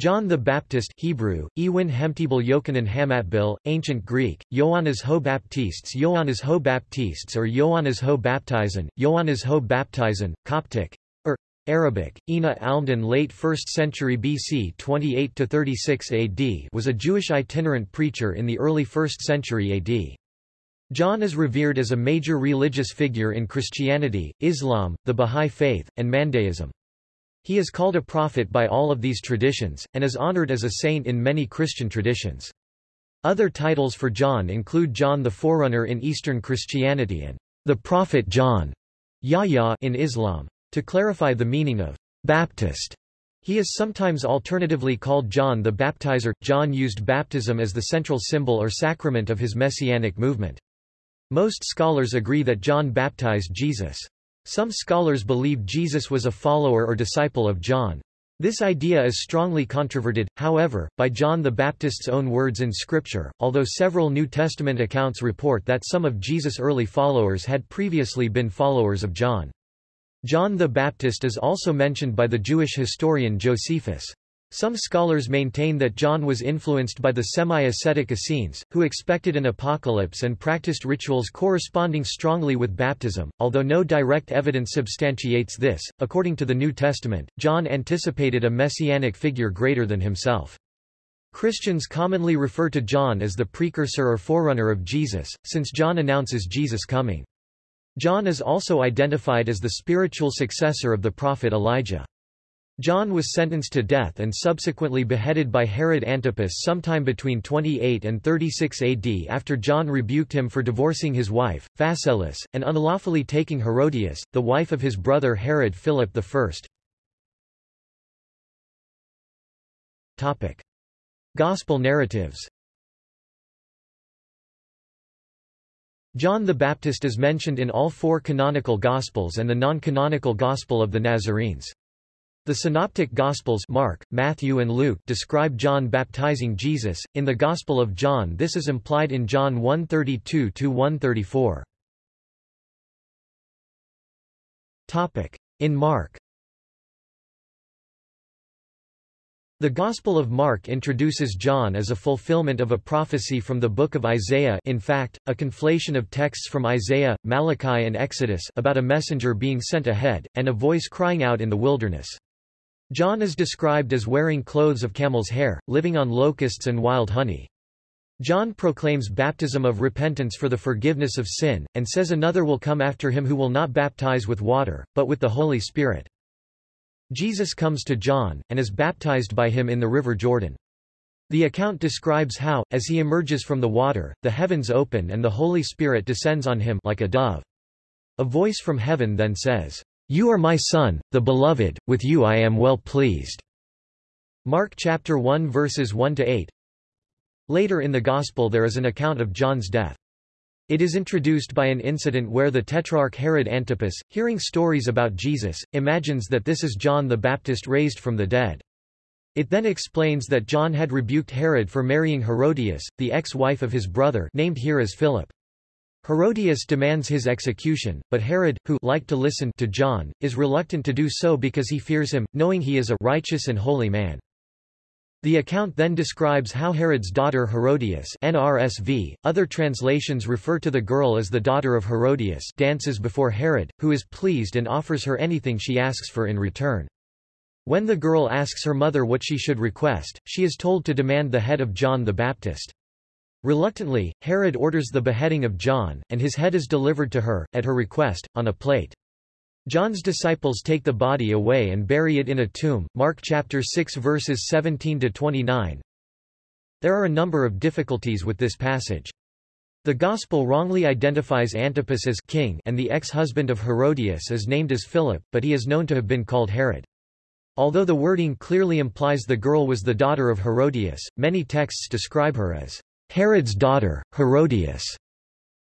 John the Baptist Hebrew, Ewin Hemtibel Yochanan Hamatbil, Ancient Greek, Ioannes ho Baptistes Ioannes ho Baptistes or Ioannes ho Baptizen, Ioannes ho Baptizen, Coptic, or Arabic, Ina Almdan late 1st century BC 28–36 AD was a Jewish itinerant preacher in the early 1st century AD. John is revered as a major religious figure in Christianity, Islam, the Bahá'í Faith, and Mandaism. He is called a prophet by all of these traditions, and is honored as a saint in many Christian traditions. Other titles for John include John the Forerunner in Eastern Christianity and the Prophet John Yahya in Islam. To clarify the meaning of Baptist, he is sometimes alternatively called John the Baptizer. John used baptism as the central symbol or sacrament of his messianic movement. Most scholars agree that John baptized Jesus. Some scholars believe Jesus was a follower or disciple of John. This idea is strongly controverted, however, by John the Baptist's own words in Scripture, although several New Testament accounts report that some of Jesus' early followers had previously been followers of John. John the Baptist is also mentioned by the Jewish historian Josephus. Some scholars maintain that John was influenced by the semi-ascetic Essenes, who expected an apocalypse and practiced rituals corresponding strongly with baptism, although no direct evidence substantiates this. According to the New Testament, John anticipated a messianic figure greater than himself. Christians commonly refer to John as the precursor or forerunner of Jesus, since John announces Jesus' coming. John is also identified as the spiritual successor of the prophet Elijah. John was sentenced to death and subsequently beheaded by Herod Antipas sometime between 28 and 36 AD after John rebuked him for divorcing his wife, Phasaelis, and unlawfully taking Herodias, the wife of his brother Herod Philip I. Topic. Gospel narratives John the Baptist is mentioned in all four canonical Gospels and the non-canonical Gospel of the Nazarenes. The Synoptic Gospels Mark, Matthew and Luke describe John baptizing Jesus. In the Gospel of John this is implied in John 1:32-134. Topic: In Mark The Gospel of Mark introduces John as a fulfillment of a prophecy from the book of Isaiah in fact, a conflation of texts from Isaiah, Malachi and Exodus about a messenger being sent ahead, and a voice crying out in the wilderness. John is described as wearing clothes of camel's hair, living on locusts and wild honey. John proclaims baptism of repentance for the forgiveness of sin, and says another will come after him who will not baptize with water, but with the Holy Spirit. Jesus comes to John, and is baptized by him in the river Jordan. The account describes how, as he emerges from the water, the heavens open and the Holy Spirit descends on him like a dove. A voice from heaven then says, you are my son, the beloved, with you I am well pleased. Mark chapter 1 verses 1 to 8. Later in the Gospel there is an account of John's death. It is introduced by an incident where the Tetrarch Herod Antipas, hearing stories about Jesus, imagines that this is John the Baptist raised from the dead. It then explains that John had rebuked Herod for marrying Herodias, the ex-wife of his brother named here as Philip. Herodias demands his execution, but Herod, who liked to listen to John, is reluctant to do so because he fears him, knowing he is a righteous and holy man. The account then describes how Herod's daughter Herodias NRSV, other translations refer to the girl as the daughter of Herodias dances before Herod, who is pleased and offers her anything she asks for in return. When the girl asks her mother what she should request, she is told to demand the head of John the Baptist. Reluctantly, Herod orders the beheading of John, and his head is delivered to her, at her request, on a plate. John's disciples take the body away and bury it in a tomb. Mark chapter 6 verses 17 to 29. There are a number of difficulties with this passage. The Gospel wrongly identifies Antipas as king and the ex-husband of Herodias is named as Philip, but he is known to have been called Herod. Although the wording clearly implies the girl was the daughter of Herodias, many texts describe her as Herod's daughter, Herodias.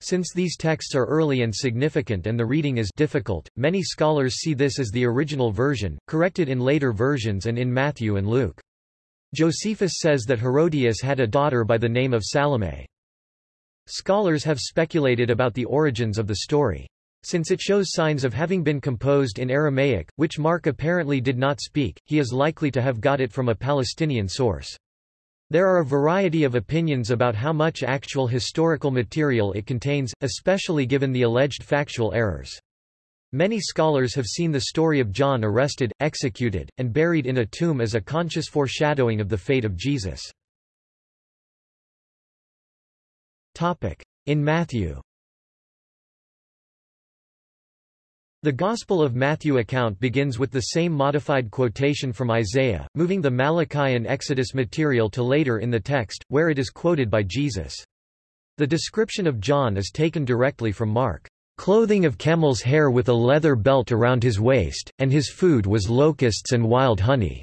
Since these texts are early and significant and the reading is difficult, many scholars see this as the original version, corrected in later versions and in Matthew and Luke. Josephus says that Herodias had a daughter by the name of Salome. Scholars have speculated about the origins of the story. Since it shows signs of having been composed in Aramaic, which Mark apparently did not speak, he is likely to have got it from a Palestinian source. There are a variety of opinions about how much actual historical material it contains, especially given the alleged factual errors. Many scholars have seen the story of John arrested, executed, and buried in a tomb as a conscious foreshadowing of the fate of Jesus. In Matthew The Gospel of Matthew account begins with the same modified quotation from Isaiah, moving the Malachi and Exodus material to later in the text, where it is quoted by Jesus. The description of John is taken directly from Mark. Clothing of camel's hair with a leather belt around his waist, and his food was locusts and wild honey."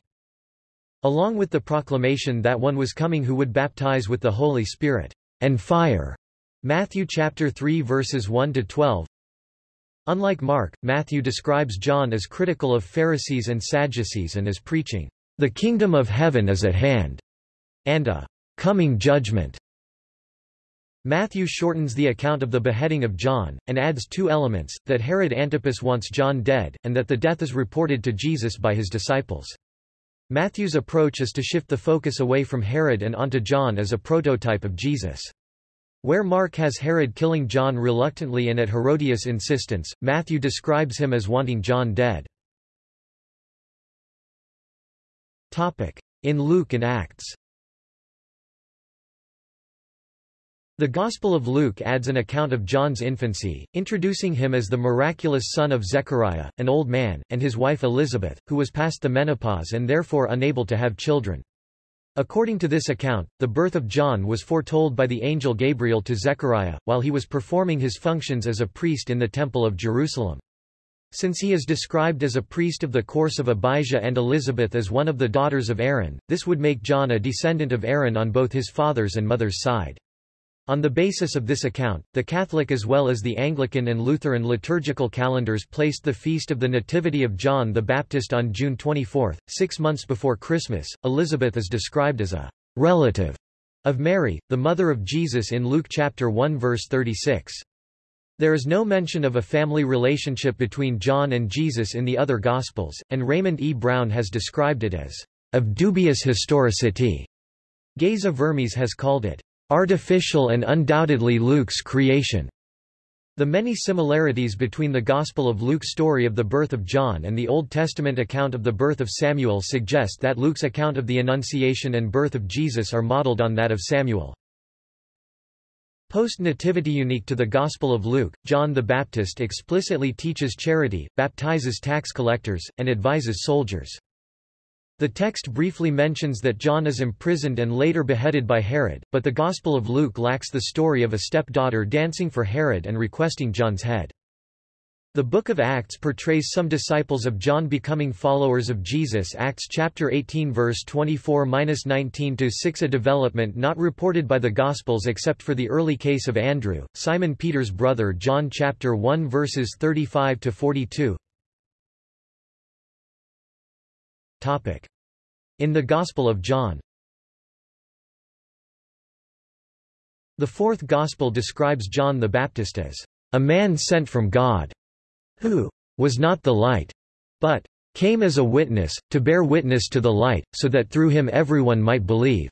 Along with the proclamation that one was coming who would baptize with the Holy Spirit and fire. Matthew chapter 3 verses 1 to 12, Unlike Mark, Matthew describes John as critical of Pharisees and Sadducees and as preaching, "...the kingdom of heaven is at hand," and a "...coming judgment." Matthew shortens the account of the beheading of John, and adds two elements, that Herod Antipas wants John dead, and that the death is reported to Jesus by his disciples. Matthew's approach is to shift the focus away from Herod and onto John as a prototype of Jesus. Where Mark has Herod killing John reluctantly and at Herodias' insistence, Matthew describes him as wanting John dead. In Luke and Acts The Gospel of Luke adds an account of John's infancy, introducing him as the miraculous son of Zechariah, an old man, and his wife Elizabeth, who was past the menopause and therefore unable to have children. According to this account, the birth of John was foretold by the angel Gabriel to Zechariah, while he was performing his functions as a priest in the Temple of Jerusalem. Since he is described as a priest of the course of Abijah and Elizabeth as one of the daughters of Aaron, this would make John a descendant of Aaron on both his father's and mother's side. On the basis of this account, the Catholic as well as the Anglican and Lutheran liturgical calendars placed the feast of the Nativity of John the Baptist on June 24, six months before Christmas. Elizabeth is described as a relative of Mary, the mother of Jesus in Luke chapter 1 verse 36. There is no mention of a family relationship between John and Jesus in the other Gospels, and Raymond E. Brown has described it as of dubious historicity. Geza Vermes has called it artificial and undoubtedly Luke's creation. The many similarities between the Gospel of Luke's story of the birth of John and the Old Testament account of the birth of Samuel suggest that Luke's account of the Annunciation and birth of Jesus are modeled on that of Samuel. Post-nativity unique to the Gospel of Luke, John the Baptist explicitly teaches charity, baptizes tax collectors, and advises soldiers. The text briefly mentions that John is imprisoned and later beheaded by Herod, but the Gospel of Luke lacks the story of a stepdaughter dancing for Herod and requesting John's head. The Book of Acts portrays some disciples of John becoming followers of Jesus. Acts chapter 18 verse 24-19-6 A development not reported by the Gospels except for the early case of Andrew, Simon Peter's brother John chapter 1 verses 35-42 In the Gospel of John The fourth Gospel describes John the Baptist as a man sent from God, who was not the light, but came as a witness, to bear witness to the light, so that through him everyone might believe.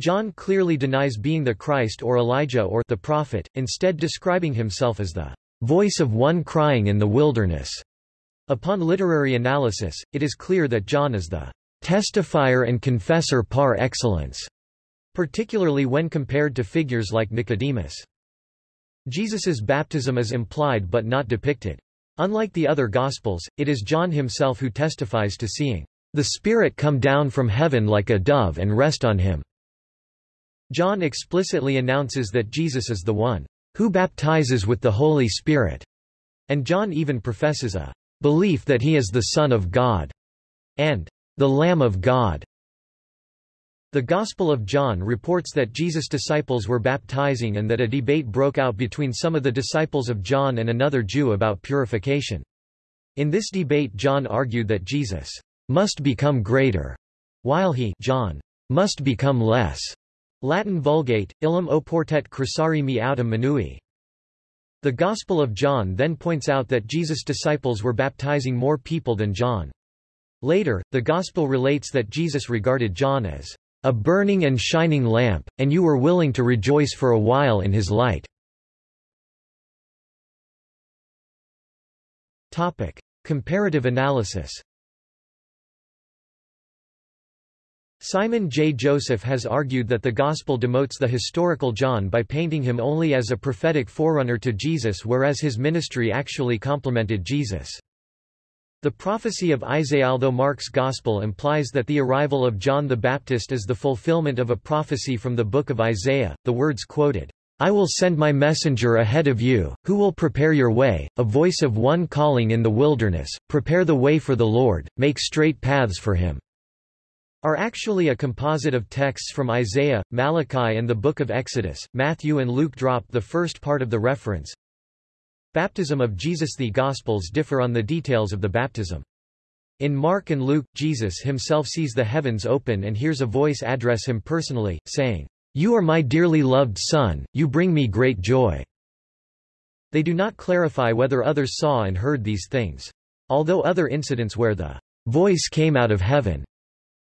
John clearly denies being the Christ or Elijah or the prophet, instead describing himself as the voice of one crying in the wilderness. Upon literary analysis, it is clear that John is the testifier and confessor par excellence, particularly when compared to figures like Nicodemus. Jesus's baptism is implied but not depicted. Unlike the other Gospels, it is John himself who testifies to seeing the Spirit come down from heaven like a dove and rest on him. John explicitly announces that Jesus is the one who baptizes with the Holy Spirit, and John even professes a belief that he is the Son of God, and the Lamb of God. The Gospel of John reports that Jesus' disciples were baptizing and that a debate broke out between some of the disciples of John and another Jew about purification. In this debate John argued that Jesus must become greater, while he John must become less. Latin Vulgate, illum oportet crescere me autem minui. The Gospel of John then points out that Jesus' disciples were baptizing more people than John. Later, the Gospel relates that Jesus regarded John as a burning and shining lamp, and you were willing to rejoice for a while in his light. Topic. Comparative analysis Simon J. Joseph has argued that the Gospel demotes the historical John by painting him only as a prophetic forerunner to Jesus whereas his ministry actually complemented Jesus. The prophecy of Isaiah Although Mark's Gospel implies that the arrival of John the Baptist is the fulfillment of a prophecy from the book of Isaiah, the words quoted, I will send my messenger ahead of you, who will prepare your way, a voice of one calling in the wilderness, prepare the way for the Lord, make straight paths for him, are actually a composite of texts from Isaiah, Malachi and the Book of Exodus. Matthew and Luke drop the first part of the reference, Baptism of Jesus The Gospels differ on the details of the baptism. In Mark and Luke, Jesus himself sees the heavens open and hears a voice address him personally, saying, You are my dearly loved Son, you bring me great joy. They do not clarify whether others saw and heard these things. Although other incidents where the voice came out of heaven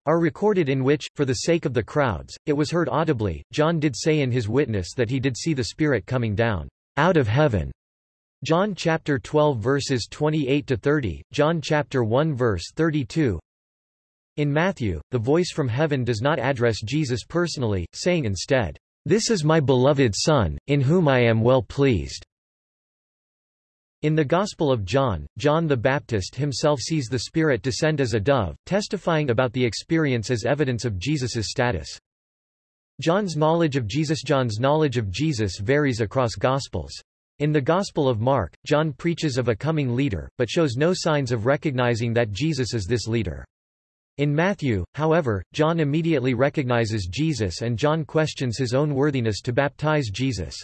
are recorded in which, for the sake of the crowds, it was heard audibly, John did say in his witness that he did see the Spirit coming down out of heaven John chapter 12 verses 28 to 30, John chapter 1 verse 32. In Matthew, the voice from heaven does not address Jesus personally, saying instead, "This is my beloved Son, in whom I am well pleased." In the Gospel of John, John the Baptist himself sees the Spirit descend as a dove, testifying about the experience as evidence of Jesus's status. John's knowledge of Jesus John's knowledge of Jesus varies across Gospels. In the Gospel of Mark, John preaches of a coming leader, but shows no signs of recognizing that Jesus is this leader. In Matthew, however, John immediately recognizes Jesus and John questions his own worthiness to baptize Jesus.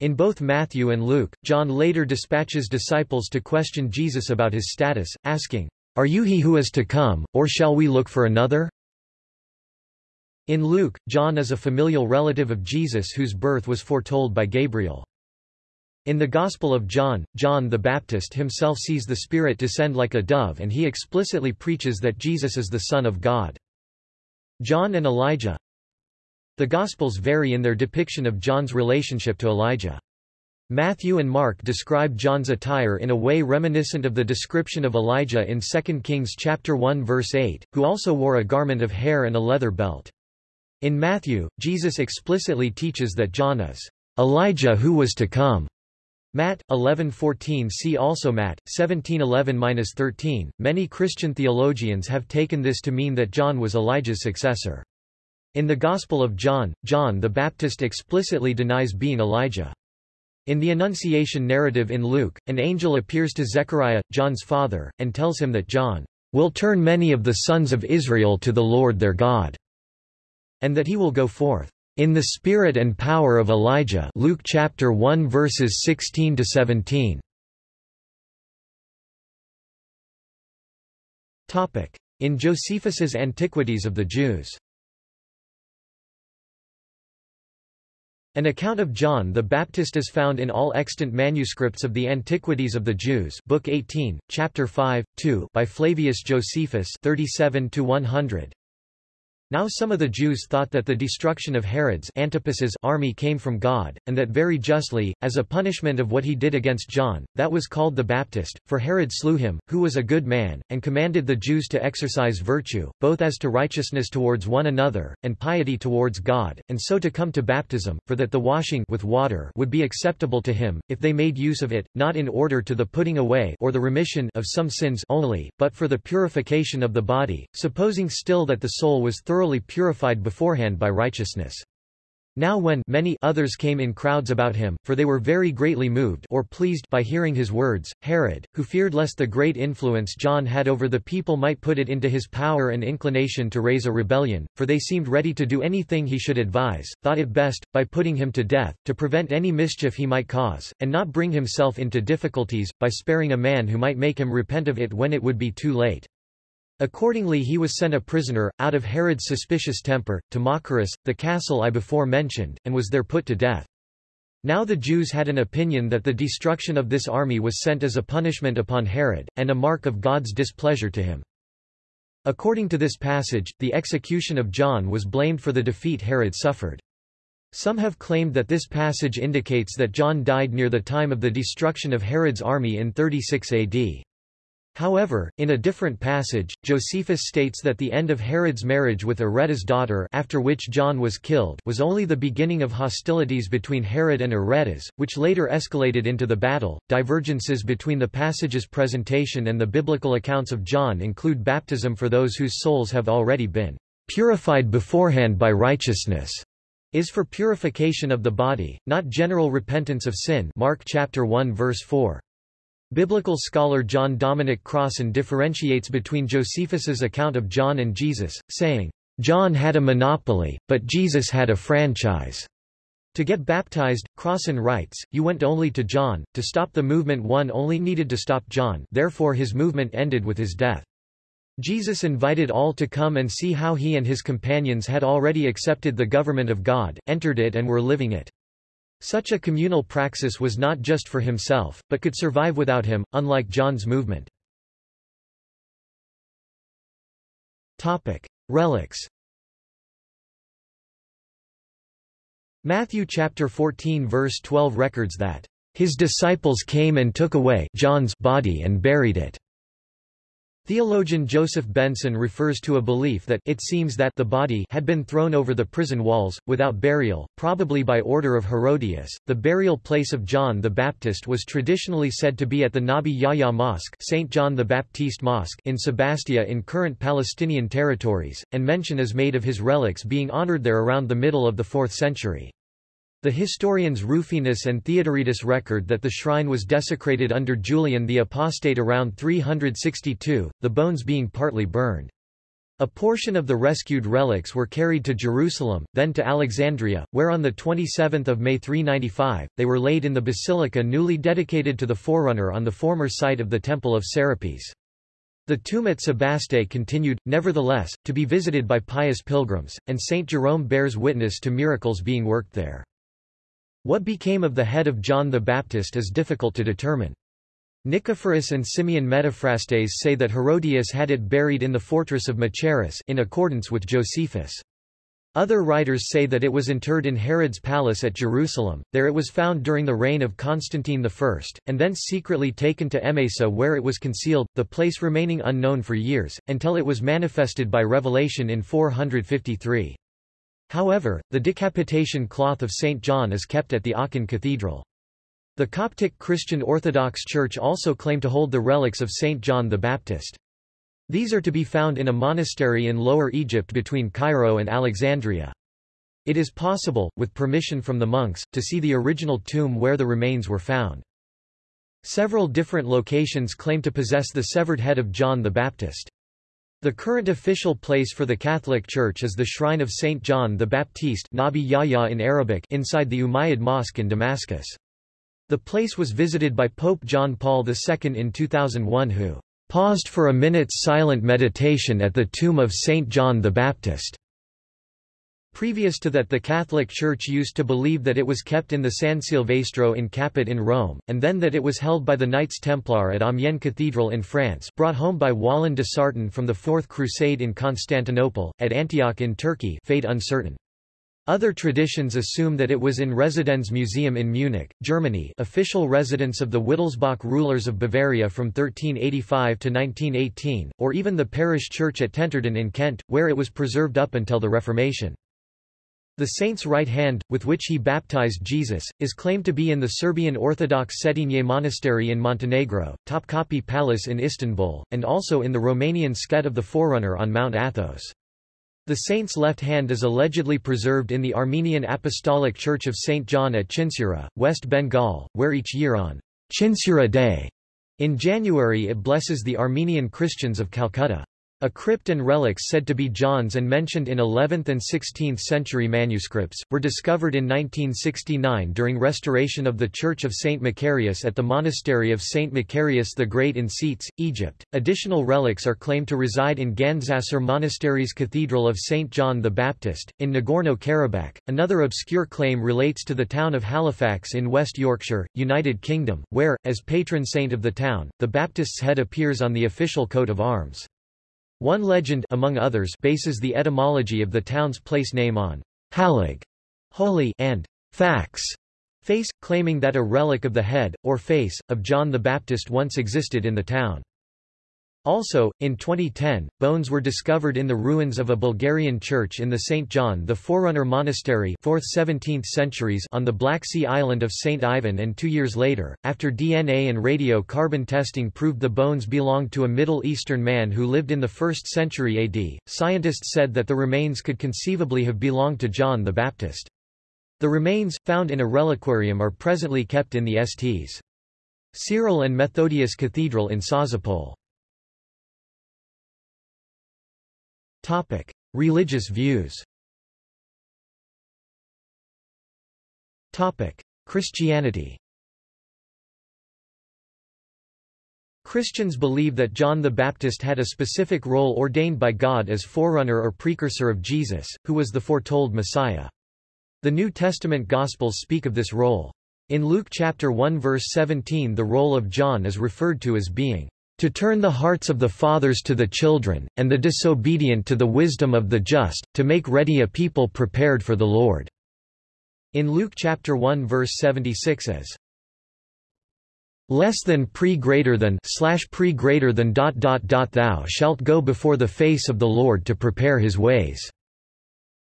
In both Matthew and Luke, John later dispatches disciples to question Jesus about his status, asking, Are you he who is to come, or shall we look for another? In Luke, John is a familial relative of Jesus whose birth was foretold by Gabriel. In the Gospel of John, John the Baptist himself sees the Spirit descend like a dove and he explicitly preaches that Jesus is the Son of God. John and Elijah The Gospels vary in their depiction of John's relationship to Elijah. Matthew and Mark describe John's attire in a way reminiscent of the description of Elijah in 2 Kings chapter 1 verse 8, who also wore a garment of hair and a leather belt. In Matthew, Jesus explicitly teaches that John is Elijah who was to come. Matt 11:14 see also Matt 17:11-13. Many Christian theologians have taken this to mean that John was Elijah's successor. In the Gospel of John, John the Baptist explicitly denies being Elijah. In the Annunciation narrative in Luke, an angel appears to Zechariah, John's father, and tells him that John will turn many of the sons of Israel to the Lord their God, and that he will go forth in the spirit and power of Elijah Luke chapter 1 verses 16 to 17 Topic in Josephus's Antiquities of the Jews An account of John the Baptist is found in all extant manuscripts of the Antiquities of the Jews Book 18, Chapter 5, 2 by Flavius Josephus 37 100. Now some of the Jews thought that the destruction of Herod's Antipas's army came from God, and that very justly, as a punishment of what he did against John, that was called the Baptist, for Herod slew him, who was a good man, and commanded the Jews to exercise virtue, both as to righteousness towards one another, and piety towards God, and so to come to baptism, for that the washing with water would be acceptable to him, if they made use of it, not in order to the putting away or the remission of some sins only, but for the purification of the body, supposing still that the soul was thoroughly thoroughly purified beforehand by righteousness. Now when many others came in crowds about him, for they were very greatly moved or pleased by hearing his words, Herod, who feared lest the great influence John had over the people might put it into his power and inclination to raise a rebellion, for they seemed ready to do anything he should advise, thought it best, by putting him to death, to prevent any mischief he might cause, and not bring himself into difficulties, by sparing a man who might make him repent of it when it would be too late. Accordingly he was sent a prisoner, out of Herod's suspicious temper, to Machaerus, the castle I before mentioned, and was there put to death. Now the Jews had an opinion that the destruction of this army was sent as a punishment upon Herod, and a mark of God's displeasure to him. According to this passage, the execution of John was blamed for the defeat Herod suffered. Some have claimed that this passage indicates that John died near the time of the destruction of Herod's army in 36 AD. However, in a different passage, Josephus states that the end of Herod's marriage with Aretas' daughter after which John was killed was only the beginning of hostilities between Herod and Aretas, which later escalated into the battle. Divergences between the passage's presentation and the biblical accounts of John include baptism for those whose souls have already been purified beforehand by righteousness is for purification of the body, not general repentance of sin Mark chapter 1 verse 4. Biblical scholar John Dominic Crossan differentiates between Josephus's account of John and Jesus, saying, John had a monopoly, but Jesus had a franchise. To get baptized, Crossan writes, you went only to John, to stop the movement one only needed to stop John therefore his movement ended with his death. Jesus invited all to come and see how he and his companions had already accepted the government of God, entered it and were living it. Such a communal praxis was not just for himself, but could survive without him, unlike John's movement. Relics Matthew chapter 14 verse 12 records that, "...his disciples came and took away John's body and buried it." Theologian Joseph Benson refers to a belief that it seems that the body had been thrown over the prison walls, without burial, probably by order of Herodias. The burial place of John the Baptist was traditionally said to be at the Nabi Yahya Mosque, St. John the Baptiste Mosque in Sebastia in current Palestinian territories, and mention is made of his relics being honored there around the middle of the 4th century. The historians Rufinus and Theodoretus record that the shrine was desecrated under Julian the Apostate around 362, the bones being partly burned. A portion of the rescued relics were carried to Jerusalem, then to Alexandria, where on 27 May 395, they were laid in the basilica newly dedicated to the forerunner on the former site of the Temple of Serapis. The tomb at Sebaste continued, nevertheless, to be visited by pious pilgrims, and St. Jerome bears witness to miracles being worked there. What became of the head of John the Baptist is difficult to determine. Nicephorus and Simeon Metaphrastes say that Herodias had it buried in the fortress of Machaerus in accordance with Josephus. Other writers say that it was interred in Herod's palace at Jerusalem, there it was found during the reign of Constantine I, and thence secretly taken to Emesa where it was concealed, the place remaining unknown for years, until it was manifested by revelation in 453. However, the decapitation cloth of St. John is kept at the Aachen Cathedral. The Coptic Christian Orthodox Church also claim to hold the relics of St. John the Baptist. These are to be found in a monastery in Lower Egypt between Cairo and Alexandria. It is possible, with permission from the monks, to see the original tomb where the remains were found. Several different locations claim to possess the severed head of John the Baptist. The current official place for the Catholic Church is the Shrine of St. John the Baptiste Nabi Yahya in Arabic inside the Umayyad Mosque in Damascus. The place was visited by Pope John Paul II in 2001 who paused for a minute's silent meditation at the tomb of St. John the Baptist. Previous to that the Catholic Church used to believe that it was kept in the San Silvestro in Capite in Rome, and then that it was held by the Knights Templar at Amiens Cathedral in France brought home by Wallon de Sarton from the Fourth Crusade in Constantinople, at Antioch in Turkey fate uncertain. Other traditions assume that it was in Residenz Museum in Munich, Germany official residence of the Wittelsbach rulers of Bavaria from 1385 to 1918, or even the parish church at Tenterden in Kent, where it was preserved up until the Reformation. The saint's right hand, with which he baptized Jesus, is claimed to be in the Serbian Orthodox Cetinje Monastery in Montenegro, Topkapi Palace in Istanbul, and also in the Romanian skete of the Forerunner on Mount Athos. The saint's left hand is allegedly preserved in the Armenian Apostolic Church of St. John at Chinsura, West Bengal, where each year on Chinsura Day, in January it blesses the Armenian Christians of Calcutta. A crypt and relics said to be John's and mentioned in 11th and 16th century manuscripts, were discovered in 1969 during restoration of the Church of St. Macarius at the Monastery of St. Macarius the Great in Scetes, Egypt. Additional relics are claimed to reside in Gandzasar Monastery's Cathedral of St. John the Baptist, in Nagorno-Karabakh. Another obscure claim relates to the town of Halifax in West Yorkshire, United Kingdom, where, as patron saint of the town, the Baptist's head appears on the official coat of arms. One legend among others bases the etymology of the town's place name on Halig, holy, and fax, face, claiming that a relic of the head, or face, of John the Baptist once existed in the town. Also, in 2010, bones were discovered in the ruins of a Bulgarian church in the St. John the Forerunner Monastery 4th 17th centuries on the Black Sea island of St. Ivan and two years later, after DNA and radiocarbon testing proved the bones belonged to a Middle Eastern man who lived in the 1st century AD, scientists said that the remains could conceivably have belonged to John the Baptist. The remains, found in a reliquarium are presently kept in the Sts. Cyril and Methodius Cathedral in Sozopol. Topic: Religious views. Topic: Christianity. Christians believe that John the Baptist had a specific role ordained by God as forerunner or precursor of Jesus, who was the foretold Messiah. The New Testament Gospels speak of this role. In Luke chapter 1 verse 17 the role of John is referred to as being to turn the hearts of the fathers to the children, and the disobedient to the wisdom of the just, to make ready a people prepared for the Lord." In Luke chapter 1 verse 76 as less than pre greater than slash pre greater than dot dot dot thou shalt go before the face of the Lord to prepare his ways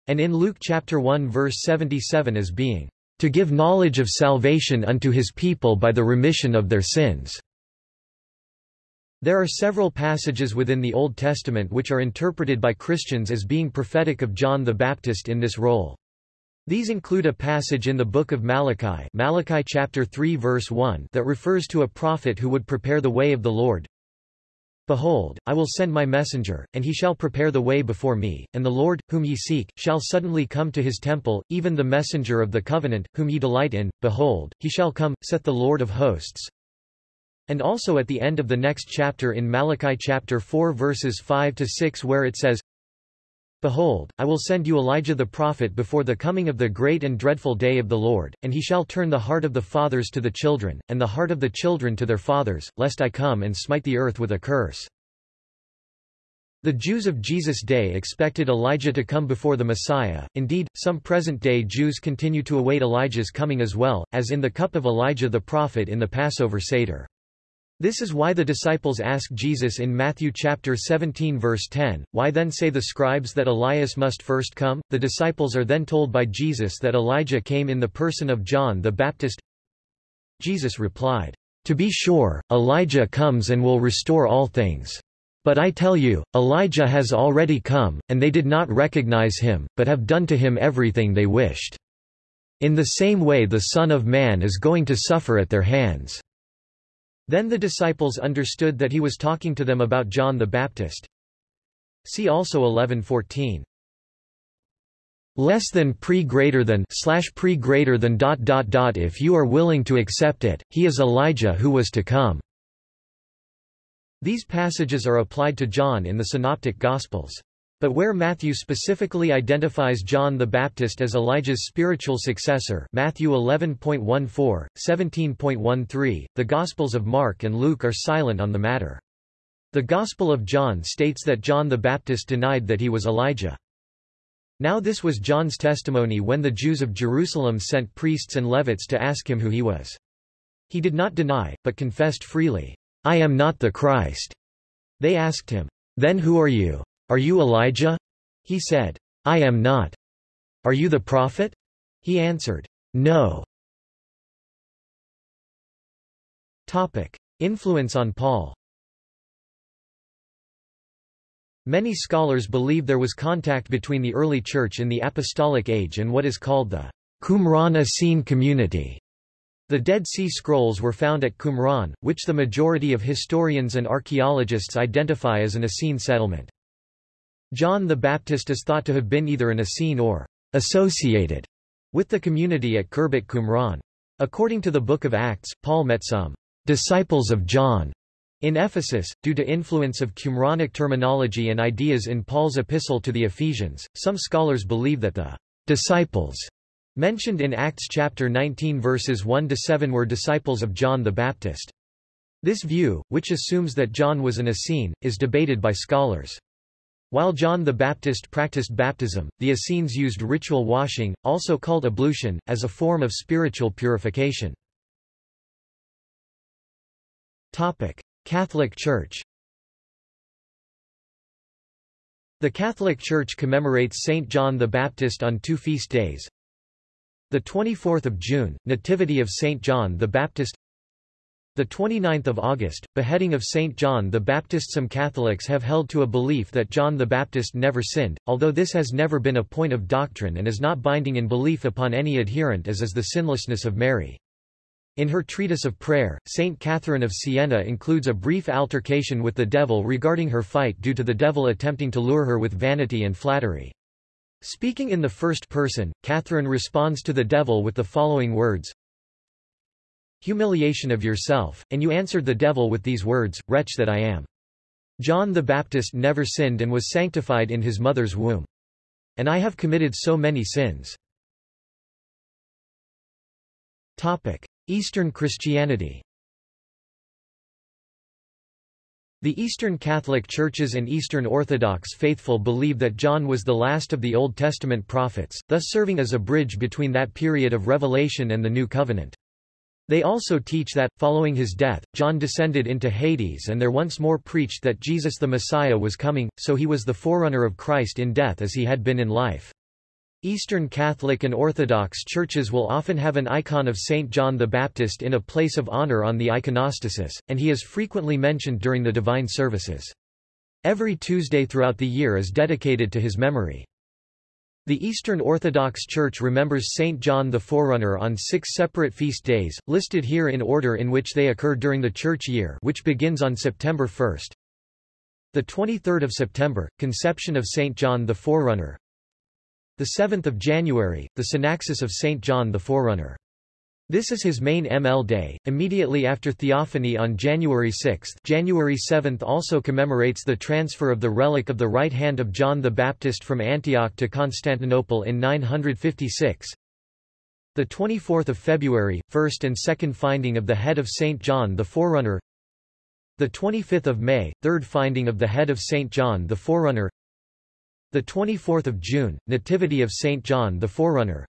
and in Luke chapter 1 verse 77 as being to give knowledge of salvation unto his people by the remission of their sins there are several passages within the Old Testament which are interpreted by Christians as being prophetic of John the Baptist in this role. These include a passage in the book of Malachi, Malachi chapter 3 verse 1 that refers to a prophet who would prepare the way of the Lord. Behold, I will send my messenger, and he shall prepare the way before me, and the Lord, whom ye seek, shall suddenly come to his temple, even the messenger of the covenant, whom ye delight in, behold, he shall come, saith the Lord of hosts. And also at the end of the next chapter in Malachi chapter 4 verses 5 to 6 where it says, Behold, I will send you Elijah the prophet before the coming of the great and dreadful day of the Lord, and he shall turn the heart of the fathers to the children, and the heart of the children to their fathers, lest I come and smite the earth with a curse. The Jews of Jesus' day expected Elijah to come before the Messiah, indeed, some present-day Jews continue to await Elijah's coming as well, as in the cup of Elijah the prophet in the Passover Seder. This is why the disciples ask Jesus in Matthew chapter 17 verse 10, Why then say the scribes that Elias must first come? The disciples are then told by Jesus that Elijah came in the person of John the Baptist. Jesus replied, To be sure, Elijah comes and will restore all things. But I tell you, Elijah has already come, and they did not recognize him, but have done to him everything they wished. In the same way the Son of Man is going to suffer at their hands. Then the disciples understood that he was talking to them about John the Baptist. See also 11:14. Less than pre greater than slash pre greater than dot dot dot if you are willing to accept it, he is Elijah who was to come. These passages are applied to John in the Synoptic Gospels. But where Matthew specifically identifies John the Baptist as Elijah's spiritual successor Matthew 11.14, 17.13, the Gospels of Mark and Luke are silent on the matter. The Gospel of John states that John the Baptist denied that he was Elijah. Now this was John's testimony when the Jews of Jerusalem sent priests and Levites to ask him who he was. He did not deny, but confessed freely, I am not the Christ. They asked him, Then who are you? Are you Elijah? He said, I am not. Are you the prophet? He answered, No. Topic. Influence on Paul Many scholars believe there was contact between the early church in the apostolic age and what is called the Qumran Essene community. The Dead Sea Scrolls were found at Qumran, which the majority of historians and archaeologists identify as an Essene settlement. John the Baptist is thought to have been either an Essene or associated with the community at Khirbet Qumran. According to the Book of Acts, Paul met some disciples of John in Ephesus, due to influence of Qumranic terminology and ideas in Paul's epistle to the Ephesians, some scholars believe that the disciples mentioned in Acts chapter 19 verses 1 to 7 were disciples of John the Baptist. This view, which assumes that John was an Essene, is debated by scholars. While John the Baptist practiced baptism, the Essenes used ritual washing, also called ablution, as a form of spiritual purification. Catholic Church The Catholic Church commemorates Saint John the Baptist on two feast days. The 24th of June, Nativity of Saint John the Baptist the 29th of August, beheading of St. John the Baptist Some Catholics have held to a belief that John the Baptist never sinned, although this has never been a point of doctrine and is not binding in belief upon any adherent as is the sinlessness of Mary. In her treatise of prayer, Saint Catherine of Siena includes a brief altercation with the devil regarding her fight due to the devil attempting to lure her with vanity and flattery. Speaking in the first person, Catherine responds to the devil with the following words, humiliation of yourself, and you answered the devil with these words, Wretch that I am. John the Baptist never sinned and was sanctified in his mother's womb. And I have committed so many sins. Topic. Eastern Christianity The Eastern Catholic Churches and Eastern Orthodox faithful believe that John was the last of the Old Testament prophets, thus serving as a bridge between that period of revelation and the New Covenant. They also teach that, following his death, John descended into Hades and there once more preached that Jesus the Messiah was coming, so he was the forerunner of Christ in death as he had been in life. Eastern Catholic and Orthodox churches will often have an icon of Saint John the Baptist in a place of honor on the iconostasis, and he is frequently mentioned during the divine services. Every Tuesday throughout the year is dedicated to his memory. The Eastern Orthodox Church remembers Saint John the Forerunner on six separate feast days, listed here in order in which they occur during the church year which begins on September 1. The 23rd of September, Conception of Saint John the Forerunner. The 7th of January, the Synaxis of Saint John the Forerunner. This is his main ML day, immediately after Theophany on January 6. January 7 also commemorates the transfer of the relic of the right hand of John the Baptist from Antioch to Constantinople in 956. The 24th of February, first and second finding of the head of St. John the Forerunner. The 25th of May, third finding of the head of St. John the Forerunner. The 24th of June, Nativity of St. John the Forerunner.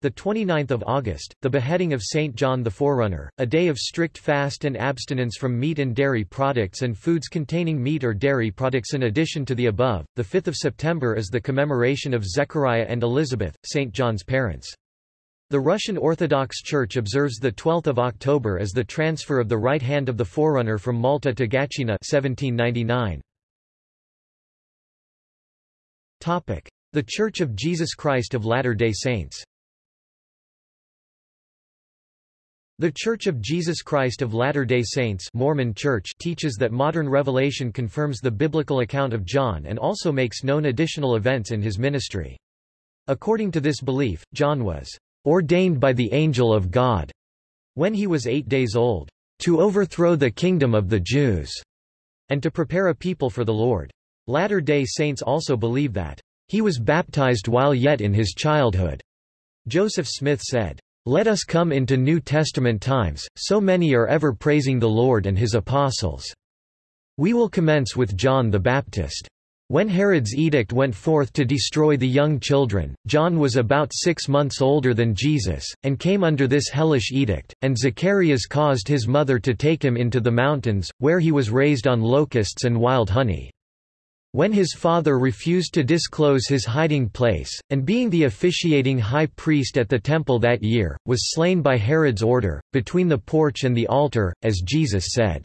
The 29th of August, the beheading of Saint John the Forerunner, a day of strict fast and abstinence from meat and dairy products and foods containing meat or dairy products in addition to the above. The 5th of September is the commemoration of Zechariah and Elizabeth, Saint John's parents. The Russian Orthodox Church observes the 12th of October as the transfer of the right hand of the Forerunner from Malta to Gatchina 1799. Topic: The Church of Jesus Christ of Latter-day Saints. The Church of Jesus Christ of Latter-day Saints Mormon Church teaches that modern revelation confirms the biblical account of John and also makes known additional events in his ministry. According to this belief, John was ordained by the angel of God when he was eight days old, to overthrow the kingdom of the Jews, and to prepare a people for the Lord. Latter-day Saints also believe that he was baptized while yet in his childhood. Joseph Smith said, let us come into New Testament times, so many are ever praising the Lord and his apostles. We will commence with John the Baptist. When Herod's edict went forth to destroy the young children, John was about six months older than Jesus, and came under this hellish edict, and Zacharias caused his mother to take him into the mountains, where he was raised on locusts and wild honey. When his father refused to disclose his hiding place, and being the officiating high priest at the temple that year, was slain by Herod's order, between the porch and the altar, as Jesus said.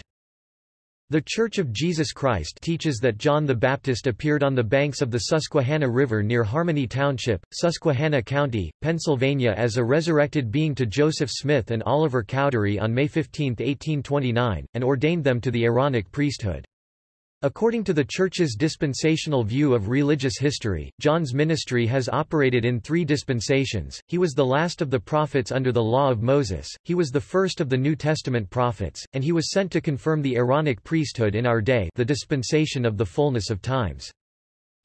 The Church of Jesus Christ teaches that John the Baptist appeared on the banks of the Susquehanna River near Harmony Township, Susquehanna County, Pennsylvania as a resurrected being to Joseph Smith and Oliver Cowdery on May 15, 1829, and ordained them to the Aaronic priesthood. According to the Church's dispensational view of religious history, John's ministry has operated in three dispensations. He was the last of the prophets under the law of Moses, he was the first of the New Testament prophets, and he was sent to confirm the Aaronic priesthood in our day the dispensation of the fullness of times.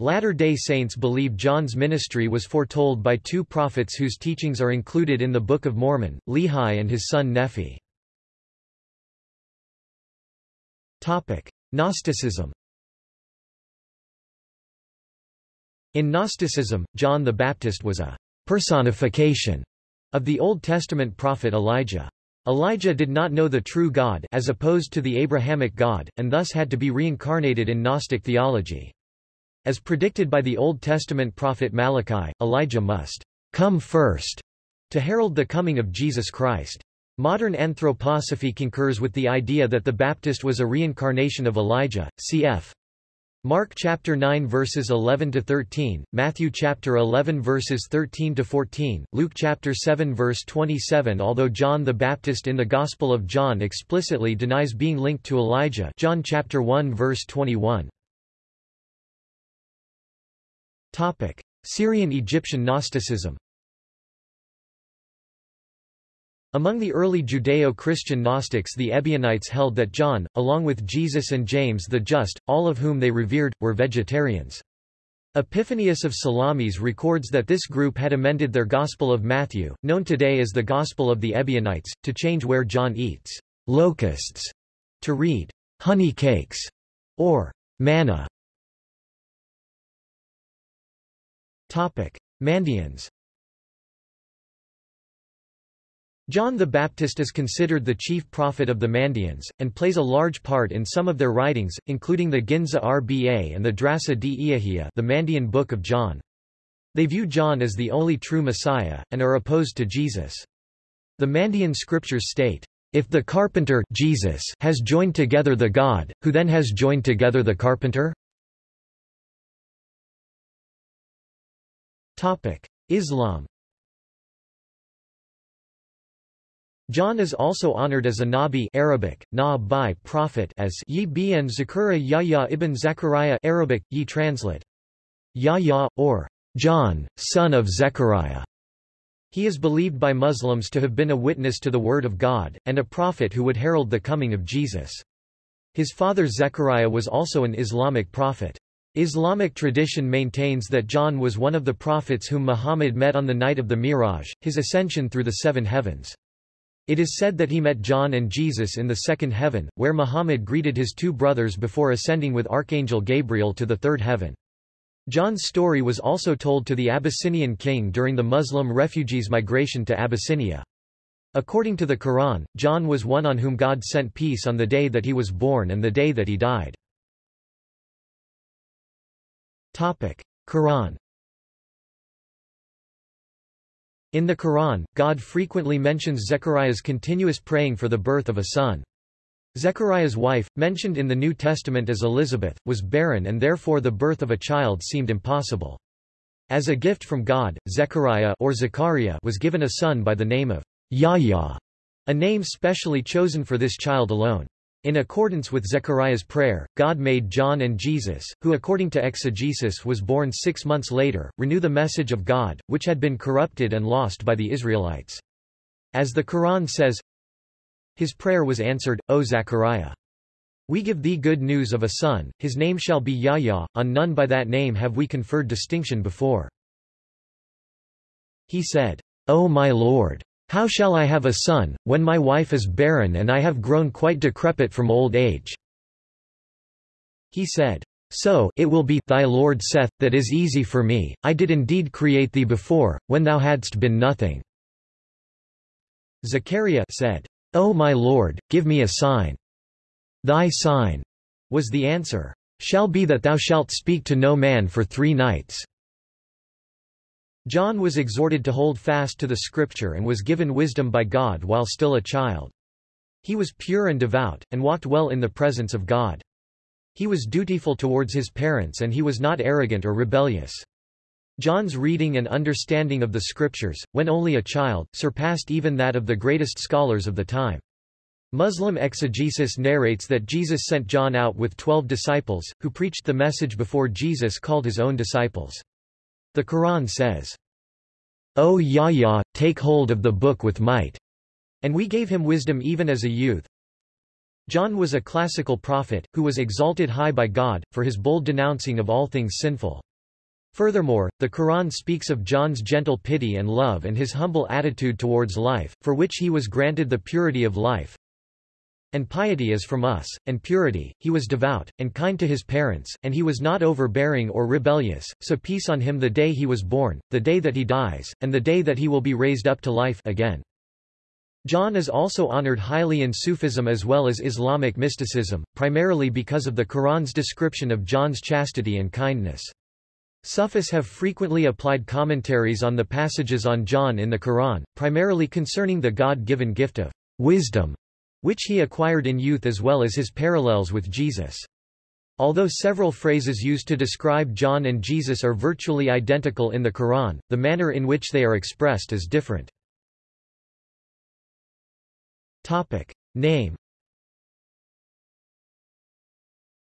Latter-day Saints believe John's ministry was foretold by two prophets whose teachings are included in the Book of Mormon, Lehi and his son Nephi. Gnosticism In Gnosticism, John the Baptist was a personification of the Old Testament prophet Elijah. Elijah did not know the true God as opposed to the Abrahamic God, and thus had to be reincarnated in Gnostic theology. As predicted by the Old Testament prophet Malachi, Elijah must come first to herald the coming of Jesus Christ. Modern anthroposophy concurs with the idea that the Baptist was a reincarnation of Elijah, cf. Mark chapter 9 verses 11 to 13, Matthew chapter 11 verses 13 to 14, Luke chapter 7 verse 27. Although John the Baptist in the Gospel of John explicitly denies being linked to Elijah, John chapter 1 verse 21. Topic: Syrian Egyptian Gnosticism. Among the early Judeo-Christian Gnostics the Ebionites held that John, along with Jesus and James the Just, all of whom they revered, were vegetarians. Epiphanius of Salamis records that this group had amended their Gospel of Matthew, known today as the Gospel of the Ebionites, to change where John eats locusts to read honey cakes or manna. Mandeans John the Baptist is considered the chief prophet of the Mandeans, and plays a large part in some of their writings, including the Ginza Rba and the Drasa di the Mandean Book of John. They view John as the only true Messiah, and are opposed to Jesus. The Mandean scriptures state, If the carpenter Jesus has joined together the God, who then has joined together the carpenter? Islam John is also honored as a Nabi Arabic, na prophet as Yi bin Zakura Yahya ibn Zechariah Arabic, Yi translate. Yahya, or John, son of Zechariah. He is believed by Muslims to have been a witness to the Word of God, and a prophet who would herald the coming of Jesus. His father Zechariah was also an Islamic prophet. Islamic tradition maintains that John was one of the prophets whom Muhammad met on the night of the Miraj, his ascension through the seven heavens. It is said that he met John and Jesus in the second heaven, where Muhammad greeted his two brothers before ascending with Archangel Gabriel to the third heaven. John's story was also told to the Abyssinian king during the Muslim refugees' migration to Abyssinia. According to the Quran, John was one on whom God sent peace on the day that he was born and the day that he died. Quran in the Quran, God frequently mentions Zechariah's continuous praying for the birth of a son. Zechariah's wife, mentioned in the New Testament as Elizabeth, was barren and therefore the birth of a child seemed impossible. As a gift from God, Zechariah or Zechariah was given a son by the name of Yahya, a name specially chosen for this child alone. In accordance with Zechariah's prayer, God made John and Jesus, who according to exegesis was born six months later, renew the message of God, which had been corrupted and lost by the Israelites. As the Quran says, His prayer was answered, O Zechariah. We give thee good news of a son, his name shall be Yahya, on none by that name have we conferred distinction before. He said, O my Lord! How shall I have a son, when my wife is barren and I have grown quite decrepit from old age? He said, So it will be, thy Lord saith, that is easy for me, I did indeed create thee before, when thou hadst been nothing. Zechariah said, O my Lord, give me a sign. Thy sign, was the answer, shall be that thou shalt speak to no man for three nights. John was exhorted to hold fast to the scripture and was given wisdom by God while still a child. He was pure and devout, and walked well in the presence of God. He was dutiful towards his parents and he was not arrogant or rebellious. John's reading and understanding of the scriptures, when only a child, surpassed even that of the greatest scholars of the time. Muslim exegesis narrates that Jesus sent John out with twelve disciples, who preached the message before Jesus called his own disciples. The Quran says, O Yahya, take hold of the book with might, and we gave him wisdom even as a youth. John was a classical prophet, who was exalted high by God, for his bold denouncing of all things sinful. Furthermore, the Quran speaks of John's gentle pity and love and his humble attitude towards life, for which he was granted the purity of life, and piety is from us, and purity, he was devout, and kind to his parents, and he was not overbearing or rebellious, so peace on him the day he was born, the day that he dies, and the day that he will be raised up to life again. John is also honored highly in Sufism as well as Islamic mysticism, primarily because of the Quran's description of John's chastity and kindness. Sufis have frequently applied commentaries on the passages on John in the Quran, primarily concerning the God-given gift of wisdom which he acquired in youth as well as his parallels with Jesus. Although several phrases used to describe John and Jesus are virtually identical in the Quran, the manner in which they are expressed is different. Topic. Name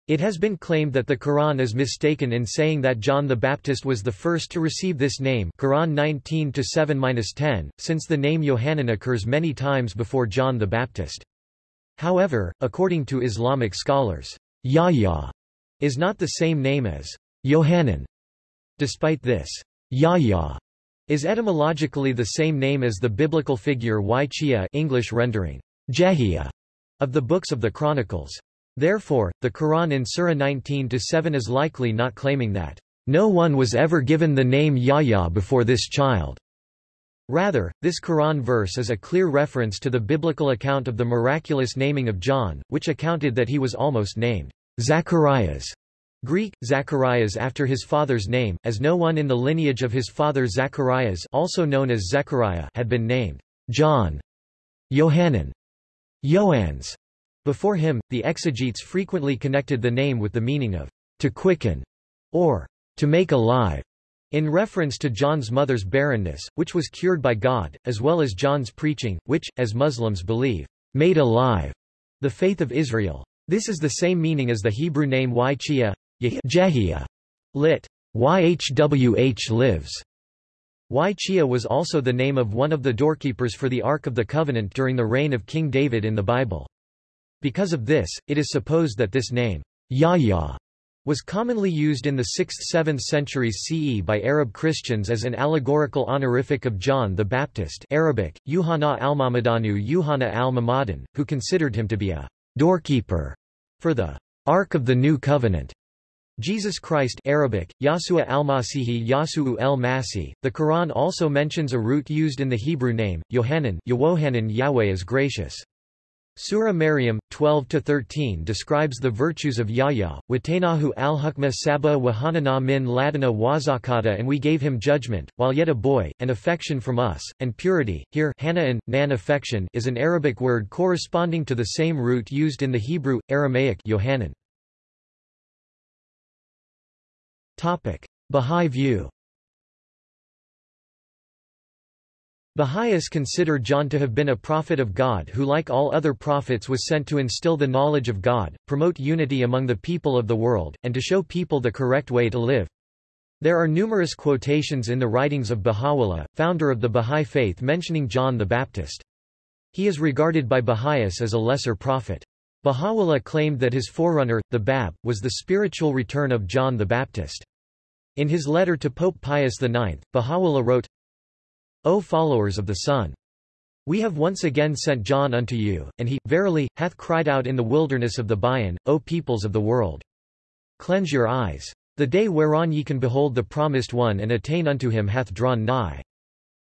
It has been claimed that the Quran is mistaken in saying that John the Baptist was the first to receive this name Quran 19-7-10, since the name Yohanan occurs many times before John the Baptist. However, according to Islamic scholars, Yahya is not the same name as Yohanan. Despite this, Yahya is etymologically the same name as the biblical figure Ychia English rendering, Jehiah, of the books of the Chronicles. Therefore, the Quran in Surah 19-7 is likely not claiming that, no one was ever given the name Yahya before this child. Rather, this Quran verse is a clear reference to the biblical account of the miraculous naming of John, which accounted that he was almost named Zacharias. Greek, Zacharias after his father's name, as no one in the lineage of his father Zacharias also known as Zechariah had been named John, Yohanan, Joannes. Before him, the exegetes frequently connected the name with the meaning of to quicken or to make alive. In reference to John's mother's barrenness, which was cured by God, as well as John's preaching, which, as Muslims believe, made alive the faith of Israel. This is the same meaning as the Hebrew name Ychia, Jehiah, lit. YHWH lives. Ychia was also the name of one of the doorkeepers for the Ark of the Covenant during the reign of King David in the Bible. Because of this, it is supposed that this name, Yahya, was commonly used in the 6th–7th centuries CE by Arab Christians as an allegorical honorific of John the Baptist Arabic, Yuhanna al-Mamadanu Yuhanna al-Mamadan, who considered him to be a doorkeeper for the Ark of the New Covenant. Jesus Christ Arabic, Yasua al-Masihi Yasu'u el-Masi. The Quran also mentions a root used in the Hebrew name, Yohanan Yahweh is gracious. Surah Maryam, 12-13 describes the virtues of Yahya, Watanahu al-Hukma Saba Wahanana min Ladana Wazakata and we gave him judgment, while yet a boy, and affection from us, and purity. Here Hanaan, nan affection is an Arabic word corresponding to the same root used in the Hebrew, Aramaic Yohanan. Bahá'í view Baha'is consider John to have been a prophet of God who like all other prophets was sent to instill the knowledge of God, promote unity among the people of the world, and to show people the correct way to live. There are numerous quotations in the writings of Baha'u'llah, founder of the Baha'i faith mentioning John the Baptist. He is regarded by Baha'is as a lesser prophet. Baha'u'llah claimed that his forerunner, the Bab, was the spiritual return of John the Baptist. In his letter to Pope Pius IX, Baha'u'llah wrote, O followers of the Son! We have once again sent John unto you, and he, verily, hath cried out in the wilderness of the Bayan, O peoples of the world! Cleanse your eyes. The day whereon ye can behold the promised one and attain unto him hath drawn nigh.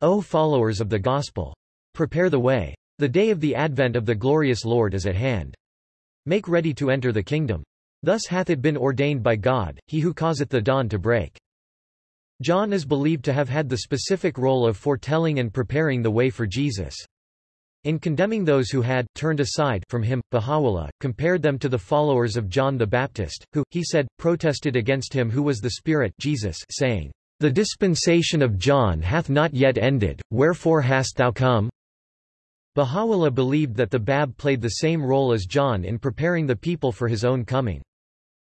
O followers of the gospel! Prepare the way. The day of the advent of the glorious Lord is at hand. Make ready to enter the kingdom. Thus hath it been ordained by God, he who causeth the dawn to break. John is believed to have had the specific role of foretelling and preparing the way for Jesus. In condemning those who had turned aside from him, Baha'u'llah, compared them to the followers of John the Baptist, who, he said, protested against him who was the Spirit Jesus, saying, The dispensation of John hath not yet ended, wherefore hast thou come? Baha'u'llah believed that the Bab played the same role as John in preparing the people for his own coming.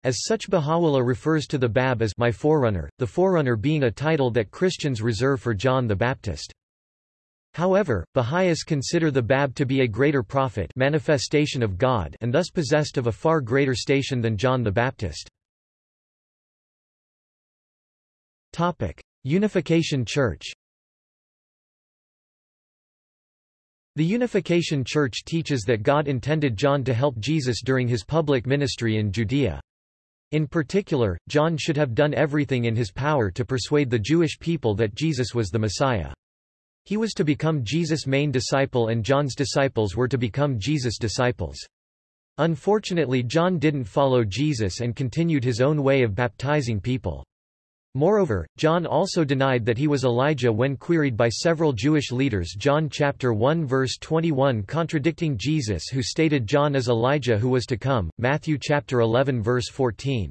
As such Baha'u'llah refers to the Bab as my forerunner, the forerunner being a title that Christians reserve for John the Baptist. However, Baha'is consider the Bab to be a greater prophet manifestation of God and thus possessed of a far greater station than John the Baptist. Unification Church The Unification Church teaches that God intended John to help Jesus during his public ministry in Judea. In particular, John should have done everything in his power to persuade the Jewish people that Jesus was the Messiah. He was to become Jesus' main disciple and John's disciples were to become Jesus' disciples. Unfortunately John didn't follow Jesus and continued his own way of baptizing people. Moreover, John also denied that he was Elijah when queried by several Jewish leaders John chapter 1 verse 21 contradicting Jesus who stated John is Elijah who was to come, Matthew chapter 11 verse 14.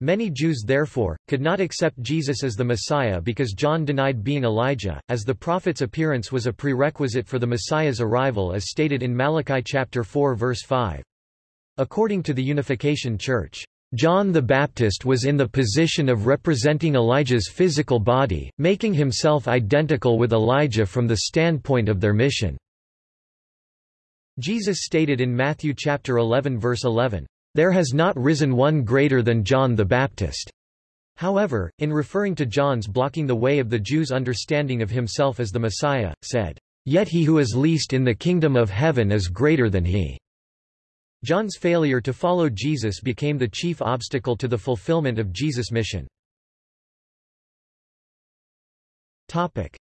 Many Jews therefore, could not accept Jesus as the Messiah because John denied being Elijah, as the prophet's appearance was a prerequisite for the Messiah's arrival as stated in Malachi chapter 4 verse 5. According to the Unification Church, John the Baptist was in the position of representing Elijah's physical body, making himself identical with Elijah from the standpoint of their mission. Jesus stated in Matthew chapter 11 verse 11, "There has not risen one greater than John the Baptist." However, in referring to John's blocking the way of the Jews' understanding of himself as the Messiah, said, "Yet he who is least in the kingdom of heaven is greater than he." John's failure to follow Jesus became the chief obstacle to the fulfillment of Jesus' mission.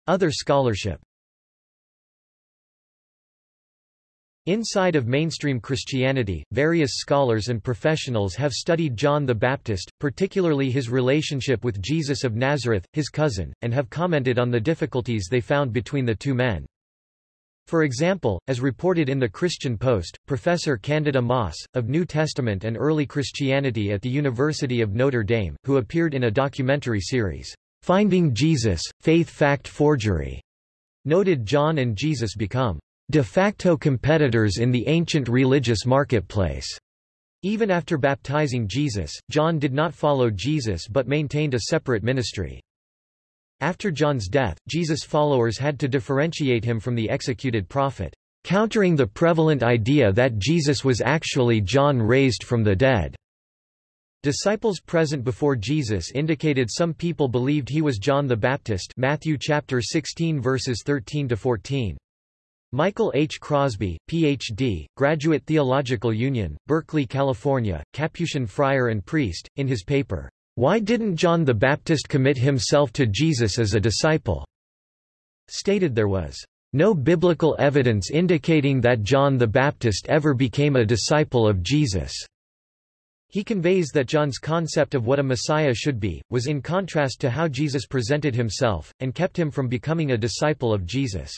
Other scholarship Inside of mainstream Christianity, various scholars and professionals have studied John the Baptist, particularly his relationship with Jesus of Nazareth, his cousin, and have commented on the difficulties they found between the two men. For example, as reported in the Christian Post, Professor Candida Moss, of New Testament and Early Christianity at the University of Notre Dame, who appeared in a documentary series, Finding Jesus, Faith Fact Forgery, noted John and Jesus become de facto competitors in the ancient religious marketplace. Even after baptizing Jesus, John did not follow Jesus but maintained a separate ministry. After John's death, Jesus' followers had to differentiate him from the executed prophet, countering the prevalent idea that Jesus was actually John raised from the dead. Disciples present before Jesus indicated some people believed he was John the Baptist Matthew chapter 16 verses 13 to 14. Michael H. Crosby, Ph.D., Graduate Theological Union, Berkeley, California, Capuchin friar and priest, in his paper, why didn't John the Baptist commit himself to Jesus as a disciple? Stated there was no biblical evidence indicating that John the Baptist ever became a disciple of Jesus. He conveys that John's concept of what a Messiah should be, was in contrast to how Jesus presented himself, and kept him from becoming a disciple of Jesus.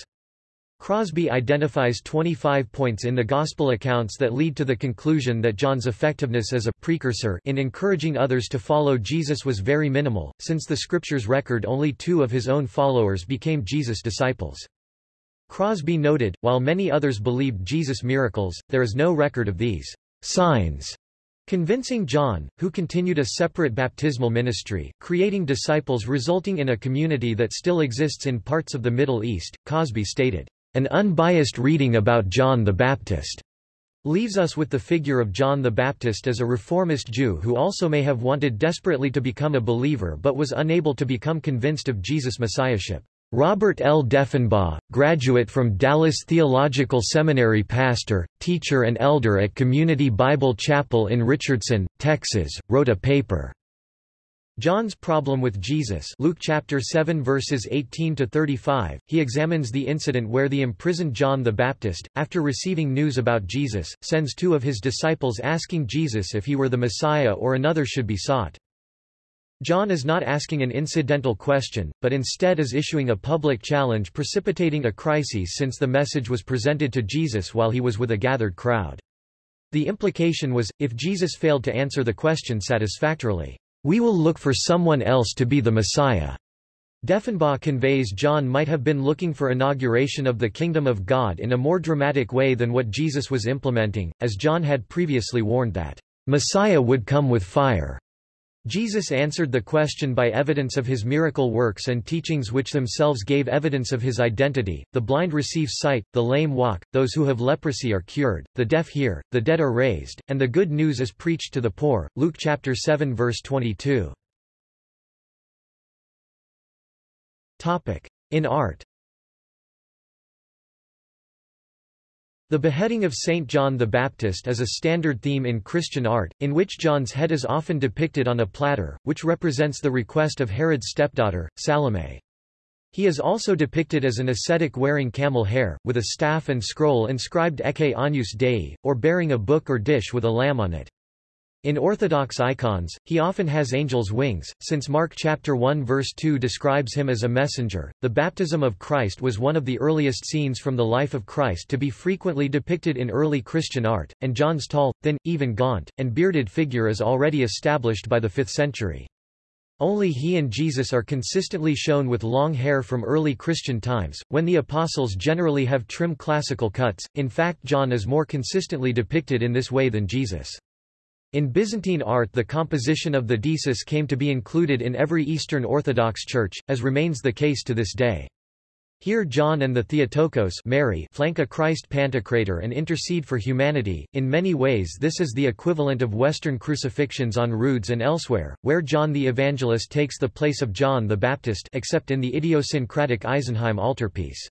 Crosby identifies 25 points in the Gospel accounts that lead to the conclusion that John's effectiveness as a precursor in encouraging others to follow Jesus was very minimal, since the Scriptures record only two of his own followers became Jesus' disciples. Crosby noted, while many others believed Jesus' miracles, there is no record of these signs convincing John, who continued a separate baptismal ministry, creating disciples resulting in a community that still exists in parts of the Middle East, Crosby stated. An unbiased reading about John the Baptist leaves us with the figure of John the Baptist as a reformist Jew who also may have wanted desperately to become a believer but was unable to become convinced of Jesus' messiahship. Robert L. Deffinbaugh, graduate from Dallas Theological Seminary pastor, teacher and elder at Community Bible Chapel in Richardson, Texas, wrote a paper John's problem with Jesus Luke chapter 7 verses 18 to 35 he examines the incident where the imprisoned John the Baptist after receiving news about Jesus sends two of his disciples asking Jesus if he were the Messiah or another should be sought. John is not asking an incidental question but instead is issuing a public challenge precipitating a crisis since the message was presented to Jesus while he was with a gathered crowd. The implication was if Jesus failed to answer the question satisfactorily we will look for someone else to be the Messiah. Deffinbaugh conveys John might have been looking for inauguration of the kingdom of God in a more dramatic way than what Jesus was implementing, as John had previously warned that, "...Messiah would come with fire." Jesus answered the question by evidence of his miracle works and teachings which themselves gave evidence of his identity. The blind receive sight, the lame walk, those who have leprosy are cured, the deaf hear, the dead are raised, and the good news is preached to the poor. Luke chapter 7 verse 22. Topic. In art The beheading of Saint John the Baptist is a standard theme in Christian art, in which John's head is often depicted on a platter, which represents the request of Herod's stepdaughter, Salome. He is also depicted as an ascetic wearing camel hair, with a staff and scroll inscribed Ecce Agnus Dei, or bearing a book or dish with a lamb on it. In Orthodox icons, he often has angel's wings, since Mark chapter 1 verse 2 describes him as a messenger. The baptism of Christ was one of the earliest scenes from the life of Christ to be frequently depicted in early Christian art, and John's tall, thin, even gaunt, and bearded figure is already established by the 5th century. Only he and Jesus are consistently shown with long hair from early Christian times, when the apostles generally have trim classical cuts, in fact John is more consistently depicted in this way than Jesus. In Byzantine art the composition of the deesis came to be included in every Eastern Orthodox Church, as remains the case to this day. Here John and the Theotokos Mary flank a Christ Pantocrator and intercede for humanity. In many ways this is the equivalent of Western crucifixions on roods and elsewhere, where John the Evangelist takes the place of John the Baptist except in the idiosyncratic Isenheim altarpiece.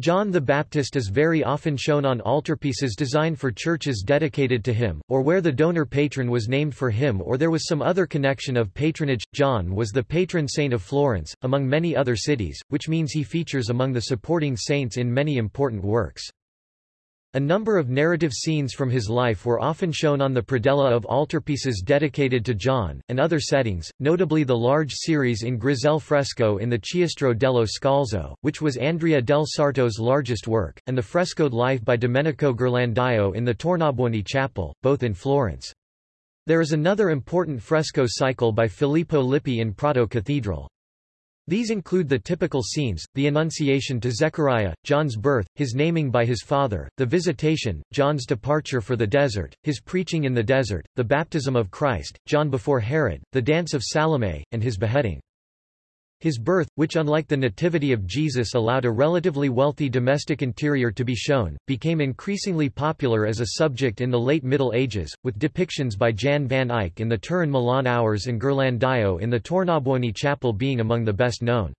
John the Baptist is very often shown on altarpieces designed for churches dedicated to him, or where the donor patron was named for him or there was some other connection of patronage. John was the patron saint of Florence, among many other cities, which means he features among the supporting saints in many important works. A number of narrative scenes from his life were often shown on the predella of altarpieces dedicated to John, and other settings, notably the large series in Grisel fresco in the Chiostro dello Scalzo, which was Andrea del Sarto's largest work, and the frescoed life by Domenico Ghirlandaio in the Tornabuoni Chapel, both in Florence. There is another important fresco cycle by Filippo Lippi in Prato Cathedral. These include the typical scenes, the Annunciation to Zechariah, John's birth, his naming by his father, the Visitation, John's departure for the desert, his preaching in the desert, the baptism of Christ, John before Herod, the dance of Salome, and his beheading. His birth, which unlike the Nativity of Jesus allowed a relatively wealthy domestic interior to be shown, became increasingly popular as a subject in the late Middle Ages, with depictions by Jan van Eyck in the Turin Milan Hours and Ghirlandaio in the Tornabuoni Chapel being among the best known.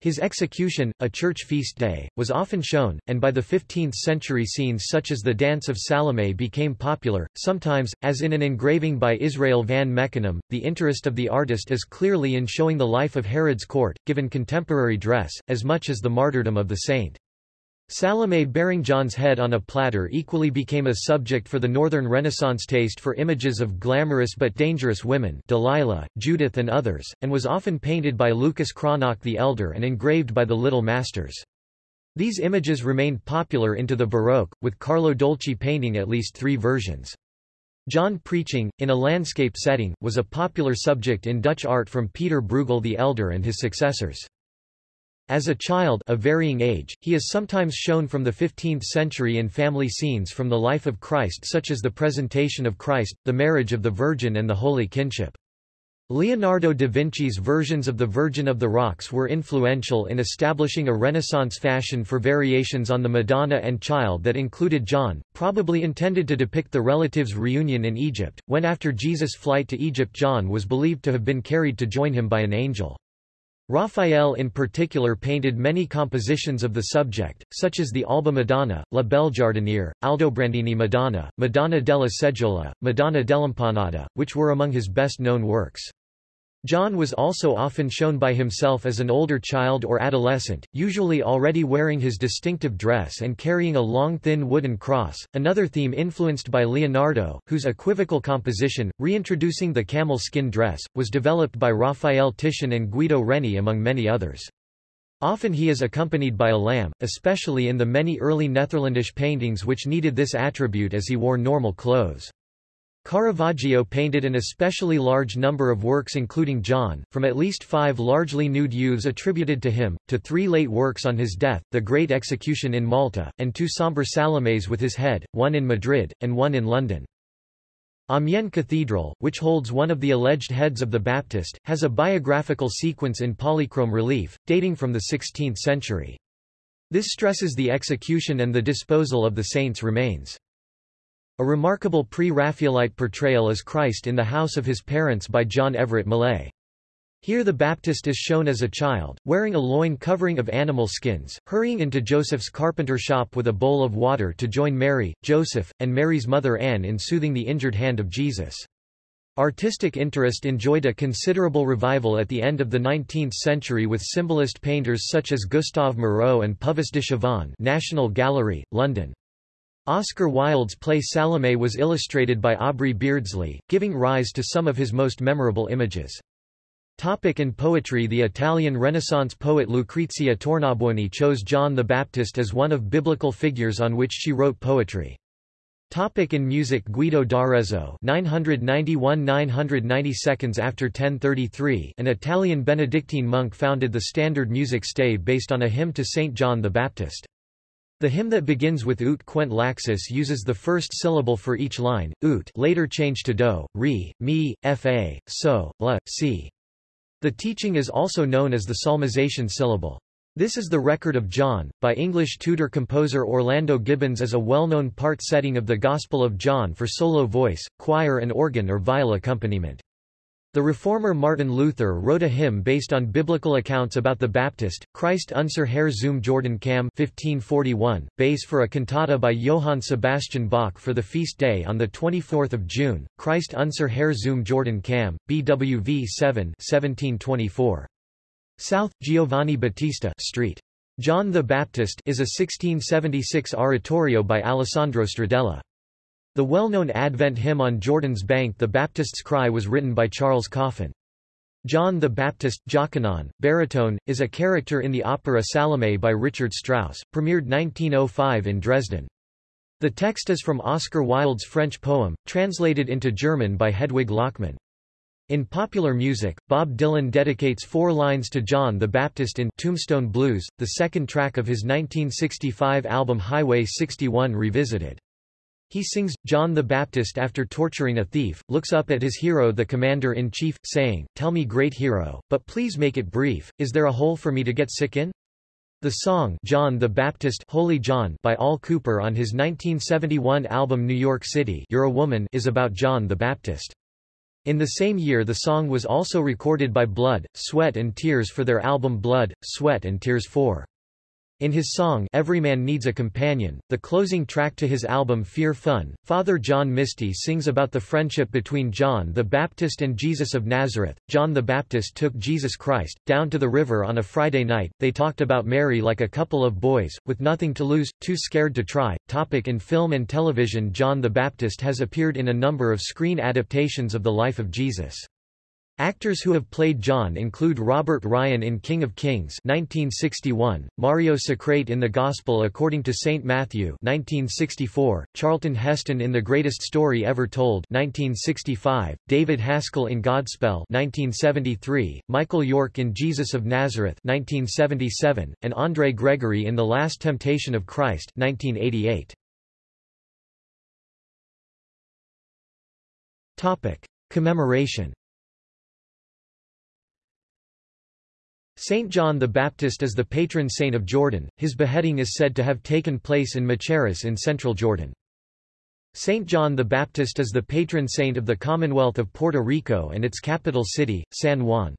His execution, a church feast day, was often shown, and by the 15th century scenes such as the Dance of Salome became popular. Sometimes, as in an engraving by Israel van Meckenem, the interest of the artist is clearly in showing the life of Herod's court, given contemporary dress, as much as the martyrdom of the saint. Salome bearing John's head on a platter equally became a subject for the Northern Renaissance taste for images of glamorous but dangerous women Delilah, Judith and others, and was often painted by Lucas Cranach the Elder and engraved by the Little Masters. These images remained popular into the Baroque, with Carlo Dolci painting at least three versions. John preaching, in a landscape setting, was a popular subject in Dutch art from Peter Bruegel the Elder and his successors. As a child of varying age, he is sometimes shown from the 15th century in family scenes from the life of Christ such as the presentation of Christ, the marriage of the Virgin and the Holy Kinship. Leonardo da Vinci's versions of the Virgin of the Rocks were influential in establishing a Renaissance fashion for variations on the Madonna and Child that included John, probably intended to depict the relatives' reunion in Egypt, when after Jesus' flight to Egypt John was believed to have been carried to join him by an angel. Raphael in particular painted many compositions of the subject, such as the Alba Madonna, La Belle Jardiniere, Aldobrandini Madonna, Madonna della Seggiola, Madonna dell'Impanata, which were among his best-known works. John was also often shown by himself as an older child or adolescent, usually already wearing his distinctive dress and carrying a long thin wooden cross, another theme influenced by Leonardo, whose equivocal composition, reintroducing the camel skin dress, was developed by Raphael Titian and Guido Reni among many others. Often he is accompanied by a lamb, especially in the many early Netherlandish paintings which needed this attribute as he wore normal clothes. Caravaggio painted an especially large number of works including John, from at least five largely nude youths attributed to him, to three late works on his death, The Great Execution in Malta, and two sombre Salomes with his head, one in Madrid, and one in London. Amiens Cathedral, which holds one of the alleged heads of the Baptist, has a biographical sequence in polychrome relief, dating from the 16th century. This stresses the execution and the disposal of the saint's remains. A remarkable pre-Raphaelite portrayal is Christ in the house of his parents by John Everett Millais. Here the Baptist is shown as a child, wearing a loin covering of animal skins, hurrying into Joseph's carpenter shop with a bowl of water to join Mary, Joseph, and Mary's mother Anne in soothing the injured hand of Jesus. Artistic interest enjoyed a considerable revival at the end of the 19th century with symbolist painters such as Gustave Moreau and Puvis de Chavannes National Gallery, London. Oscar Wilde's play Salome was illustrated by Aubrey Beardsley, giving rise to some of his most memorable images. Topic in poetry The Italian Renaissance poet Lucrezia Tornabuoni chose John the Baptist as one of biblical figures on which she wrote poetry. Topic in music Guido d'Arezzo 991–992 after 1033 an Italian Benedictine monk founded the standard music stave based on a hymn to Saint John the Baptist. The hymn that begins with ut queant laxis uses the first syllable for each line, ut later changed to do, re, mi, fa, so, la, si. The teaching is also known as the solmization syllable. This is the record of John, by English Tudor composer Orlando Gibbons as a well-known part setting of the Gospel of John for solo voice, choir and organ or viol accompaniment. The reformer Martin Luther wrote a hymn based on biblical accounts about the Baptist, Christ unser Herr zum Jordan kam 1541, base for a cantata by Johann Sebastian Bach for the feast day on 24 June, Christ unser Herr zum Jordan kam, BWV 7 1724. South, Giovanni Battista Street. John the Baptist is a 1676 oratorio by Alessandro Stradella. The well-known Advent hymn on Jordan's Bank The Baptist's Cry was written by Charles Coffin. John the Baptist, Jochanaan, baritone, is a character in the opera Salome by Richard Strauss, premiered 1905 in Dresden. The text is from Oscar Wilde's French poem, translated into German by Hedwig Lachmann. In popular music, Bob Dylan dedicates four lines to John the Baptist in Tombstone Blues, the second track of his 1965 album Highway 61 Revisited. He sings, John the Baptist after torturing a thief, looks up at his hero the commander-in-chief, saying, Tell me great hero, but please make it brief, is there a hole for me to get sick in? The song John the Baptist Holy John by Al Kooper on his 1971 album New York City You're a Woman is about John the Baptist. In the same year the song was also recorded by Blood, Sweat and Tears for their album Blood, Sweat and Tears 4. In his song Every Man Needs a Companion, the closing track to his album Fear Fun, Father John Misty sings about the friendship between John the Baptist and Jesus of Nazareth. John the Baptist took Jesus Christ, down to the river on a Friday night, they talked about Mary like a couple of boys, with nothing to lose, too scared to try. Topic in film and television John the Baptist has appeared in a number of screen adaptations of the life of Jesus. Actors who have played John include Robert Ryan in King of Kings 1961, Mario Socrate in The Gospel According to St. Matthew 1964, Charlton Heston in The Greatest Story Ever Told 1965, David Haskell in Godspell 1973, Michael York in Jesus of Nazareth 1977, and André Gregory in The Last Temptation of Christ 1988. Topic: Commemoration Saint John the Baptist is the patron saint of Jordan, his beheading is said to have taken place in Machaerus in central Jordan. Saint John the Baptist is the patron saint of the Commonwealth of Puerto Rico and its capital city, San Juan.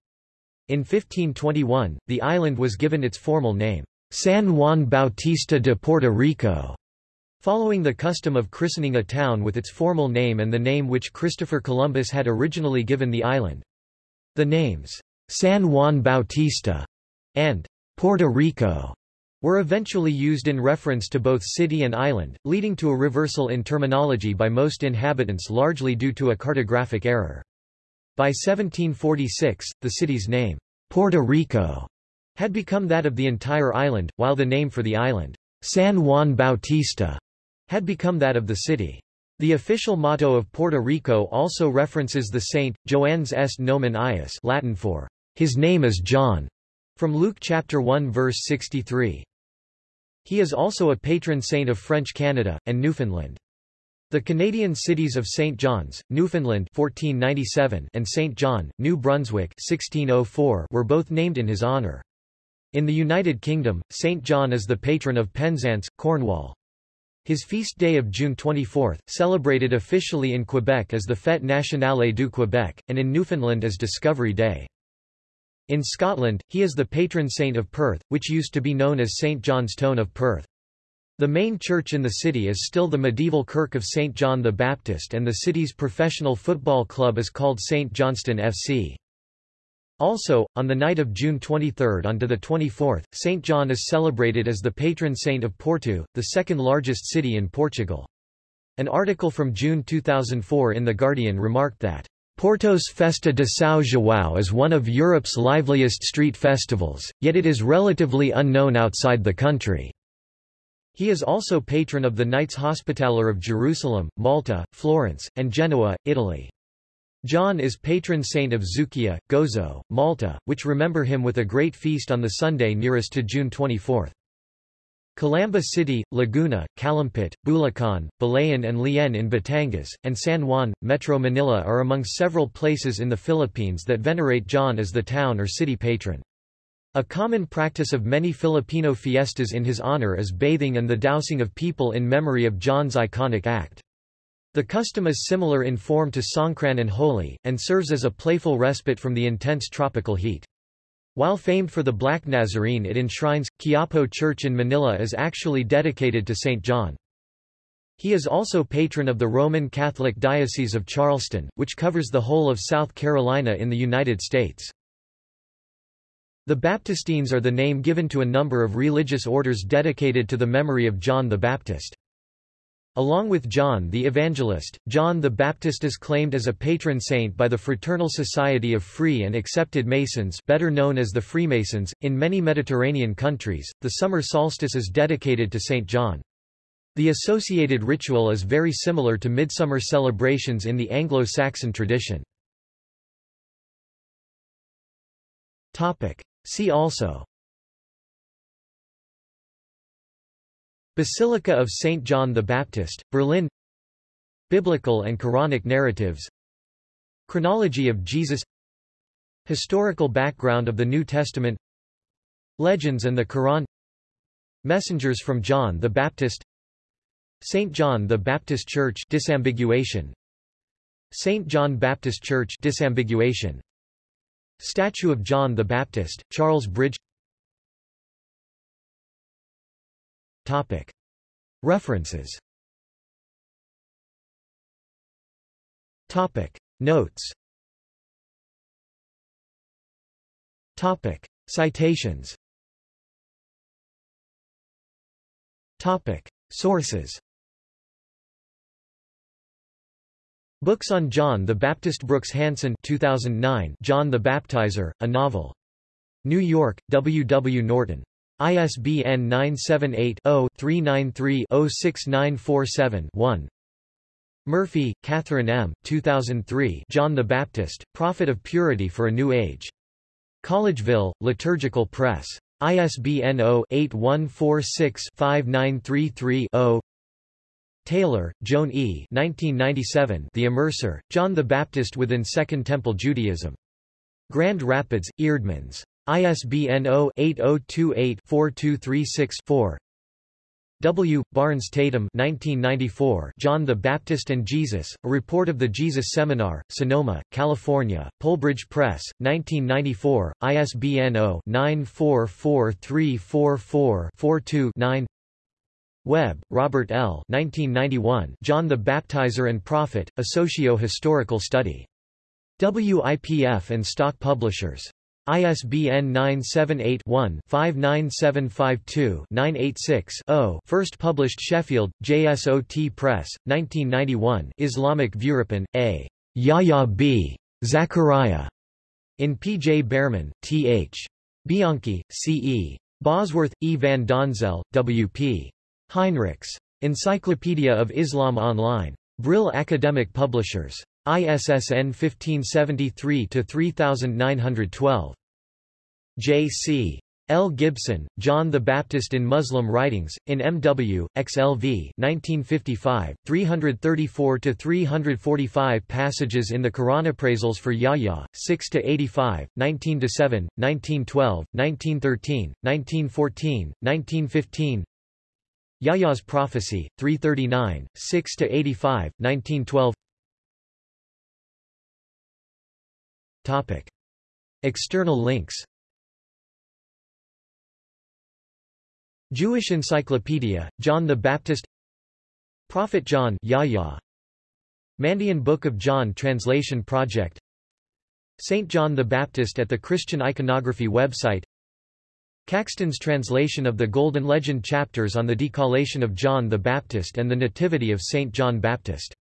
In 1521, the island was given its formal name, San Juan Bautista de Puerto Rico, following the custom of christening a town with its formal name and the name which Christopher Columbus had originally given the island. The names, San Juan Bautista, and Puerto Rico were eventually used in reference to both city and island, leading to a reversal in terminology by most inhabitants largely due to a cartographic error. By 1746, the city's name, Puerto Rico, had become that of the entire island, while the name for the island, San Juan Bautista, had become that of the city. The official motto of Puerto Rico also references the saint, Joannes est nomen Ius Latin for, His name is John, from Luke chapter 1 verse 63. He is also a patron saint of French Canada, and Newfoundland. The Canadian cities of St. John's, Newfoundland 1497 and St. John, New Brunswick 1604 were both named in his honour. In the United Kingdom, St. John is the patron of Penzance, Cornwall. His feast day of June 24, celebrated officially in Quebec as the Fête nationale du Québec, and in Newfoundland as Discovery Day. In Scotland, he is the patron saint of Perth, which used to be known as St. John's Stone of Perth. The main church in the city is still the medieval Kirk of St. John the Baptist and the city's professional football club is called St. Johnstone FC. Also, on the night of June 23 on to the 24th, St. John is celebrated as the patron saint of Porto, the second largest city in Portugal. An article from June 2004 in The Guardian remarked that, Porto's Festa de São João is one of Europe's liveliest street festivals, yet it is relatively unknown outside the country. He is also patron of the Knights Hospitaller of Jerusalem, Malta, Florence, and Genoa, Italy. John is patron saint of Xewkija, Gozo, Malta, which remember him with a great feast on the Sunday nearest to June 24. Calamba City, Laguna, Calumpit, Bulacan, Balayan and Lian in Batangas, and San Juan, Metro Manila are among several places in the Philippines that venerate John as the town or city patron. A common practice of many Filipino fiestas in his honor is bathing and the dousing of people in memory of John's iconic act. The custom is similar in form to Songkran and Holi, and serves as a playful respite from the intense tropical heat. While famed for the Black Nazarene it enshrines, Quiapo Church in Manila is actually dedicated to St. John. He is also patron of the Roman Catholic Diocese of Charleston, which covers the whole of South Carolina in the United States. The Baptistines are the name given to a number of religious orders dedicated to the memory of John the Baptist. Along with John the Evangelist, John the Baptist is claimed as a patron saint by the Fraternal Society of Free and Accepted Masons better known as the Freemasons. In many Mediterranean countries, the summer solstice is dedicated to St. John. The associated ritual is very similar to midsummer celebrations in the Anglo-Saxon tradition. Topic: See also Basilica of St. John the Baptist, Berlin Biblical and Quranic narratives Chronology of Jesus Historical background of the New Testament Legends and the Quran Messengers from John the Baptist St. John the Baptist Church disambiguation St. John Baptist Church disambiguation Statue of John the Baptist, Charles Bridge Topic. References Topic. Notes Topic. Citations Topic. Sources Books on John the Baptist Brooks Hansen 2009 John the Baptizer, a novel. New York, W. W. Norton. ISBN 978-0-393-06947-1. Murphy, Catherine M. 2003 John the Baptist, Prophet of Purity for a New Age. Collegeville, Liturgical Press. ISBN 0-8146-5933-0 Taylor, Joan E. 1997 The Immerser, John the Baptist within Second Temple Judaism. Grand Rapids, Eerdmans. ISBN 0-8028-4236-4 W. Barnes Tatum 1994 John the Baptist and Jesus, A Report of the Jesus Seminar, Sonoma, California, Polbridge Press, 1994, ISBN 0-9443444-42-9 Webb, Robert L. 1991 John the Baptizer and Prophet, A Socio-Historical Study. WIPF and Stock Publishers. ISBN 978-1-59752-986-0 First published Sheffield, JSOT Press, 1991 Islamic Viewerpan, A. Yahya B. Zachariah. In P. J. Bearman, T. H. Bianquis, C. E. Bosworth, E. van Donzel, W. P. Heinrichs. Encyclopedia of Islam Online. Brill Academic Publishers. ISSN 1573-3912. J.C. L. Gibson, John the Baptist in Muslim Writings, in M.W., XLV 1955, 334–345 passages in the Quran Appraisals for Yahya, 6–85, 19–7, 1912, 1913, 1914, 1915 Yahya's Prophecy, 339, 6–85, 1912 Topic. External links Jewish Encyclopedia, John the Baptist Prophet John Yahya Mandean Book of John Translation Project St. John the Baptist at the Christian Iconography website Caxton's translation of the Golden Legend chapters on the decollation of John the Baptist and the Nativity of St. John Baptist